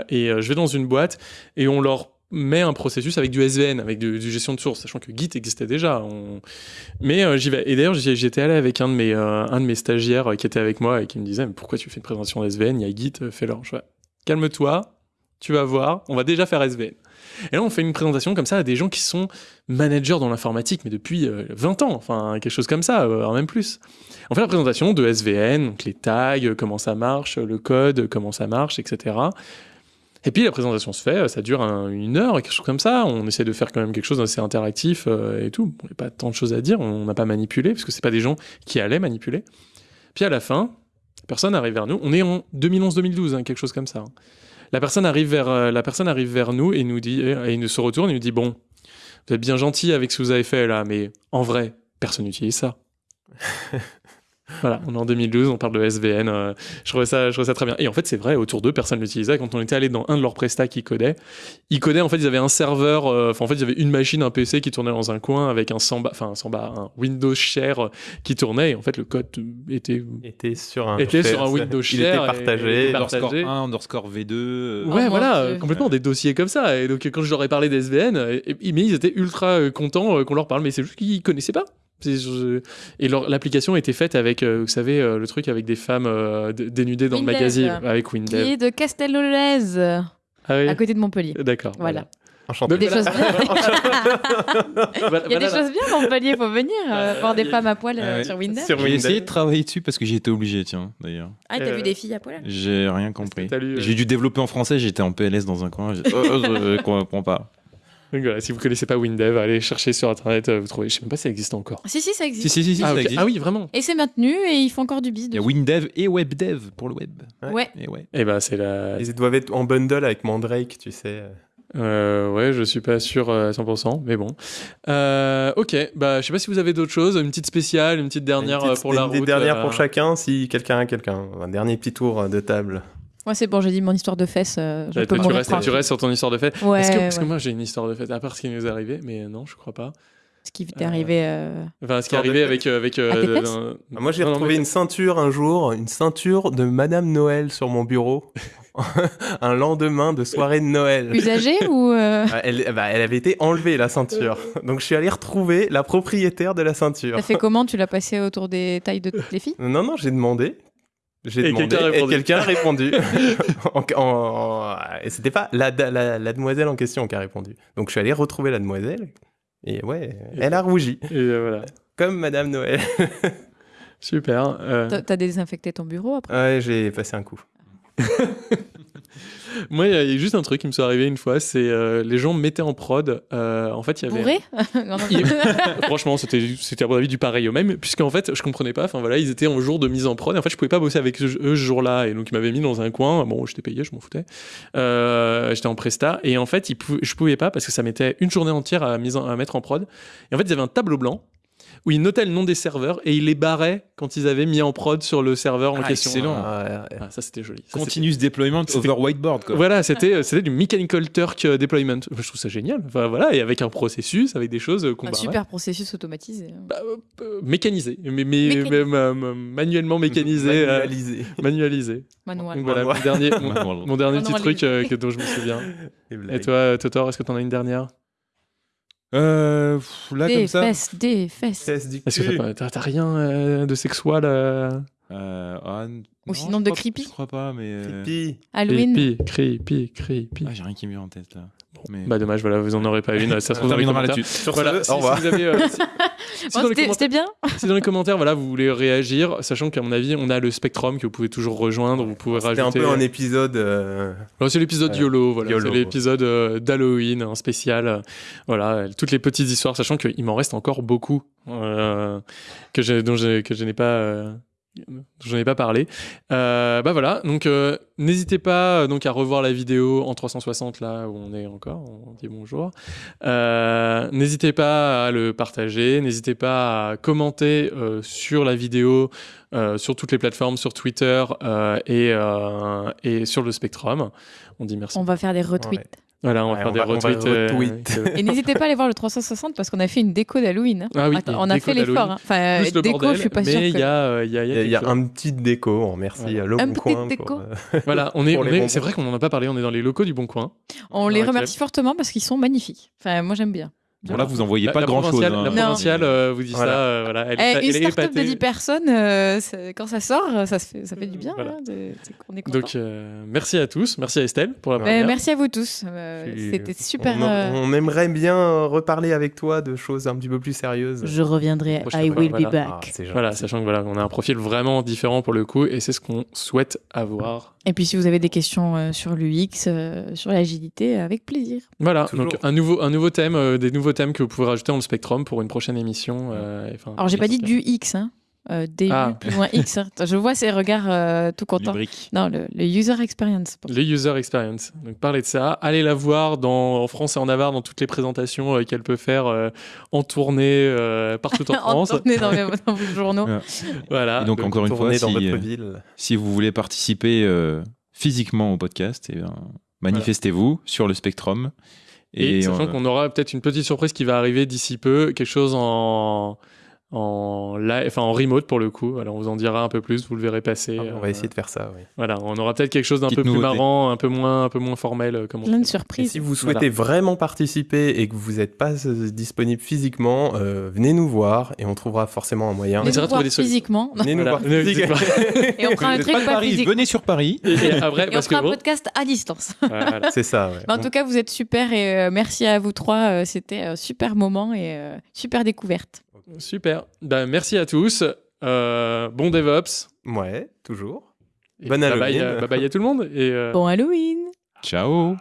et je vais dans une boîte et on leur met un processus avec du SVN, avec du, gestion de source, sachant que Git existait déjà. Mais euh, j'y vais. Et d'ailleurs, j'étais allé avec un de mes, euh, un de mes stagiaires euh, qui était avec moi et qui me disait, mais pourquoi tu fais une présentation SVN Il y a Git, euh, fais-le. Je fais, calme-toi, tu vas voir, on va déjà faire SVN. Et là, on fait une présentation comme ça à des gens qui sont managers dans l'informatique, mais depuis euh, 20 ans, enfin, quelque chose comme ça, voire même plus. On fait la présentation de SVN, donc les tags, comment ça marche, le code, comment ça marche, etc. Et puis la présentation se fait, ça dure un- une heure, quelque chose comme ça. On essaie de faire quand même quelque chose d'assez interactif euh, et tout. Il n'y a pas tant de choses à dire, on n'a pas manipulé, parce que c'est pas des gens qui allaient manipuler. Puis à la fin, personne arrive vers nous. On est en 2011-2012, hein, quelque chose comme ça. hein. La personne arrive vers, euh, la personne arrive vers nous et nous dit, et il nous se retourne et nous dit bon, vous êtes bien gentil avec ce que vous avez fait là, mais en vrai, personne n'utilise ça. Voilà, on est en 2012, on parle de SVN. euh, je, trouvais ça, je trouvais ça très bien. Et en fait, c'est vrai, autour d'eux, personne l'utilisait. Quand on était allé dans un de leurs prestats qui codait, ils codaient, en fait, ils avaient un serveur, euh, enfin, en fait, ils avaient une machine, un PC qui tournait dans un coin avec un Samba, enfin, un Samba, un Windows Share euh, qui tournait. Et en fait, le code était, Était sur un, était sur un share, Windows il Share. était et- partagé. et Underscore partagé. 1, underscore V2. euh, Oh Ouais, mon voilà, euh, complètement des dossiers comme ça. Et donc, quand je leur ai parlé d'SVN, et- mais ils étaient ultra contents qu'on leur parle, mais c'est juste qu'ils connaissaient pas. Je- Et l'application était faite avec, euh, vous savez, euh, le truc avec des femmes euh, dénudées dans le magazine, avec Qui Windev. est de Castellolez, Ah oui à côté de Montpellier. D'accord. Voilà. Enchanté. Des choses bien. Voilà, Il y a des voilà. choses bien à Montpellier, faut venir euh, voir des femmes à poil euh, Ah sur Windows. J'ai essayé de travailler dessus parce que j'ai été obligé, tiens, d'ailleurs. Ah, t'as Euh, vu des filles à poil J'ai rien compris. T'as lu, euh, J'ai dû développer en français, j'étais en PLS dans un coin. Oh, oh, je comprends pas. Donc voilà, si vous connaissez pas Windev, allez chercher sur internet, euh, vous trouvez. Je sais même pas si ça existe encore. Si, si, ça existe. Si, si, si, si, ah, ça existe. Ah oui, vraiment. Et c'est maintenu et ils font encore du biz. Il y a. WinDev et WebDev pour le web. Ouais. Et ouais. Et ben c'est la. Ils doivent être en bundle avec Mandrake, tu sais. Euh, ouais, je suis pas sûr euh, à 100%, mais bon. Euh, ok, bah je sais pas si vous avez d'autres choses, une petite spéciale, une petite dernière Une euh, petite- pour la une des route. dernières euh, pour chacun, si quelqu'un a quelqu'un. Un dernier petit tour de table. Moi, c'est bon, j'ai dit mon histoire de fesses. euh, je Ouais, peux toi, tu, restes, tu restes sur ton histoire de. Ouais, que, parce que moi j'ai une histoire de fête, à part ce qui nous est arrivé, mais non, je crois pas. Ce qui t'est arrivé. euh, Enfin, ce qui est arrivé avec. euh, avec euh, À tes le- fesses un- Ah, Moi, j'ai retrouvé mais- une ceinture un jour, une ceinture de Madame Noël sur mon bureau. un lendemain de soirée de Noël. Usagé ou. euh, Ah, Elle, bah, elle avait été enlevée, la ceinture. Donc, je suis allé retrouver la propriétaire de la ceinture. T'as fait comment Tu l'as passé autour des tailles de toutes les filles? Non, non, j'ai demandé. J'ai Et demandé quelqu'un a et répondu. quelqu'un a répondu. En- en- et c'était pas la, la, la demoiselle en question qui a répondu. Donc je suis allé retrouver la demoiselle. Et ouais, elle a rougi. Et euh, voilà. Comme Madame Noël. Super. euh, T'as t'as désinfecté ton bureau après? Ouais, j'ai passé un coup. Moi, il y a- juste un truc qui me soit arrivé une fois, c'est euh, les gens mettaient en prod. euh, en fait, il y avait. Bourré? Franchement, c'était, c'était à mon avis du pareil au même, puisqu'en fait, je comprenais pas. Enfin voilà, ils étaient en jour de mise en prod. Et en fait, je pouvais pas bosser avec eux ce jour-là, et donc ils m'avaient mis dans un coin. Bon, j'étais payé, je m'en foutais. Euh, j'étais en presta, et en fait, ils pou- je pouvais pas parce que ça mettait une journée entière à, mise en- à mettre en prod. Et en fait, ils avaient un tableau blanc où ils notaient le nom des serveurs et ils les barraient quand ils avaient mis en prod sur le serveur en Ah, question. excellent. Ah, ouais, ouais. Ah, ça c'était joli. Ça, Continuous deployment c'était- over whiteboard, quoi. voilà, c'était c'était du Mechanical Turk euh, Deployment. Je trouve ça génial. Enfin, voilà, et avec un processus, avec des choses euh, qu'on Un barrait. super processus automatisé. Bah, euh, euh, mécanisé, mais, mais, euh, euh, manuellement mécanisé, euh, Manualisé. manualisé. Manuel. Donc voilà, mon dernier, mon, dernier petit truc euh, que, dont je me souviens. Et blagues. toi, euh, Totor, est-ce que t'en as une dernière? Euh, pff, là, Des comme ça. fesses, des fesses. Du Est-ce que cul. t'as, pas- t'as- t'as rien euh, de sexuel euh... Euh, ah, n- Ou non, sinon je de crois- creepy. Je crois pas, mais. euh, Pipi. Halloween. Pi, cri, pi. Ah, j'ai rien qui me vient en tête là. Mais... Bah dommage, voilà, vous en aurez pas une. Ça se trouve on dans les commentaires. Voilà, ce, si, au revoir. si euh, si- Bon, les C'était c'était bien si dans les commentaires, voilà, vous voulez réagir, sachant qu'à mon avis, on a le Spectrum que vous pouvez toujours rejoindre, vous pouvez C'était rajouter. un peu un épisode. euh, Alors, c'est l'épisode Ouais. YOLO, voilà. YOLO. C'est l'épisode euh, d'Halloween, un spécial. euh, voilà, euh, toutes les petites histoires, sachant qu'il m'en reste encore beaucoup euh, que j'ai, dont j'ai- que je n'ai pas. euh, je n'ai pas parlé. Euh, bah voilà, donc euh, n'hésitez pas euh, donc à revoir la vidéo en 360 là où on est encore, on dit bonjour. Euh, n'hésitez pas à le partager, n'hésitez pas à commenter euh, sur la vidéo, euh, sur toutes les plateformes, sur Twitter euh, et, euh, et sur le Spectrum. On dit merci. On va faire des retweets. Ouais. Voilà, on va Ouais, faire on des va- retweets. euh, retweet. Et n'hésitez pas à aller voir le 360 parce qu'on a fait une déco d'Halloween. hein. Ah oui, Attends, on a fait l'effort. hein. Enfin, Plus le déco, bordel, je suis pas mais il que- y a, il y a, il y a y a, un petit déco, on remercie Le petit Coin. déco. pour, Voilà, on est, on les c'est vrai qu'on n'en a pas parlé, on est dans les locaux du Bon Coin. On les Ouais, remercie fortement parce qu'ils sont magnifiques. Enfin, moi j'aime bien. Bon, là, vous en voyez La- pas la grand chose. provinciale- La provinciale euh, vous dit Voilà. ça, euh, voilà. Elle, Eh, une elle start-up de épatée. 10 personnes, euh, quand ça sort, ça, se fait, ça fait du bien. Voilà. hein, est content. Donc, euh, merci à tous. Merci à Estelle pour la Ouais. Ben, première. merci à vous tous. Euh, C'était super. On, euh, on aimerait bien reparler avec toi de choses un petit peu plus sérieuses. Je reviendrai. Prochaine I fois, will voilà. be Ah, back. gentil. Voilà, sachant que voilà, on a un profil vraiment différent pour le coup, et c'est ce qu'on souhaite avoir. Et puis si vous avez des questions euh, sur l'UX, euh, sur l'agilité, avec plaisir. Voilà, Toujours. donc un nouveau, un nouveau thème, euh, des nouveaux thèmes que vous pouvez rajouter dans le Spectrum pour une prochaine émission. euh, enfin, Alors j'ai pas dit du X, hein. Euh, DU Ah. plus loin X. hein. Je vois ces regards euh, tout contents. Lubrique. Non, le, le user experience. Le user experience. Donc parlez de ça. Allez la voir dans, en France et en Navarre dans toutes les présentations euh, qu'elle peut faire euh, en tournée euh, partout en En France. tournée dans, vos journaux. Ouais. Voilà. Et donc, encore une fois, si, dans votre ville. si vous voulez participer euh, physiquement au podcast, eh bien, manifestez-vous sur le Spectrum. Et, sachant qu'on aura peut-être une petite surprise qui va arriver d'ici peu, quelque chose en en live, enfin en remote pour le coup. Alors on vous en dira un peu plus, vous le verrez passer. Ah, on va Euh, essayer de faire ça, oui. Voilà, on aura peut-être quelque chose d'un peu plus nouveauté. marrant, un peu moins, un peu moins formel, euh, comme on Plein de surprises. si vous souhaitez vraiment participer et que vous n'êtes pas euh, disponible physiquement, euh, venez nous voir et on trouvera forcément un moyen. Venez nous voir des solutions. physiquement. Venez nous Voilà. voir Venez physiquement. Et on fera un truc pas pas physique. venez sur Paris. Et, et après, Et on parce que fera un podcast à distance. voilà. C'est ça, ouais. Mais en tout cas, vous êtes super et euh, merci à vous trois. euh, C'était un super moment et euh, super découverte. Super. Ben, merci à tous. Euh, bon DevOps. Ouais, toujours. Et bye bye, Halloween. euh, bye bye à tout le monde. Et, euh, Bon Halloween Ciao.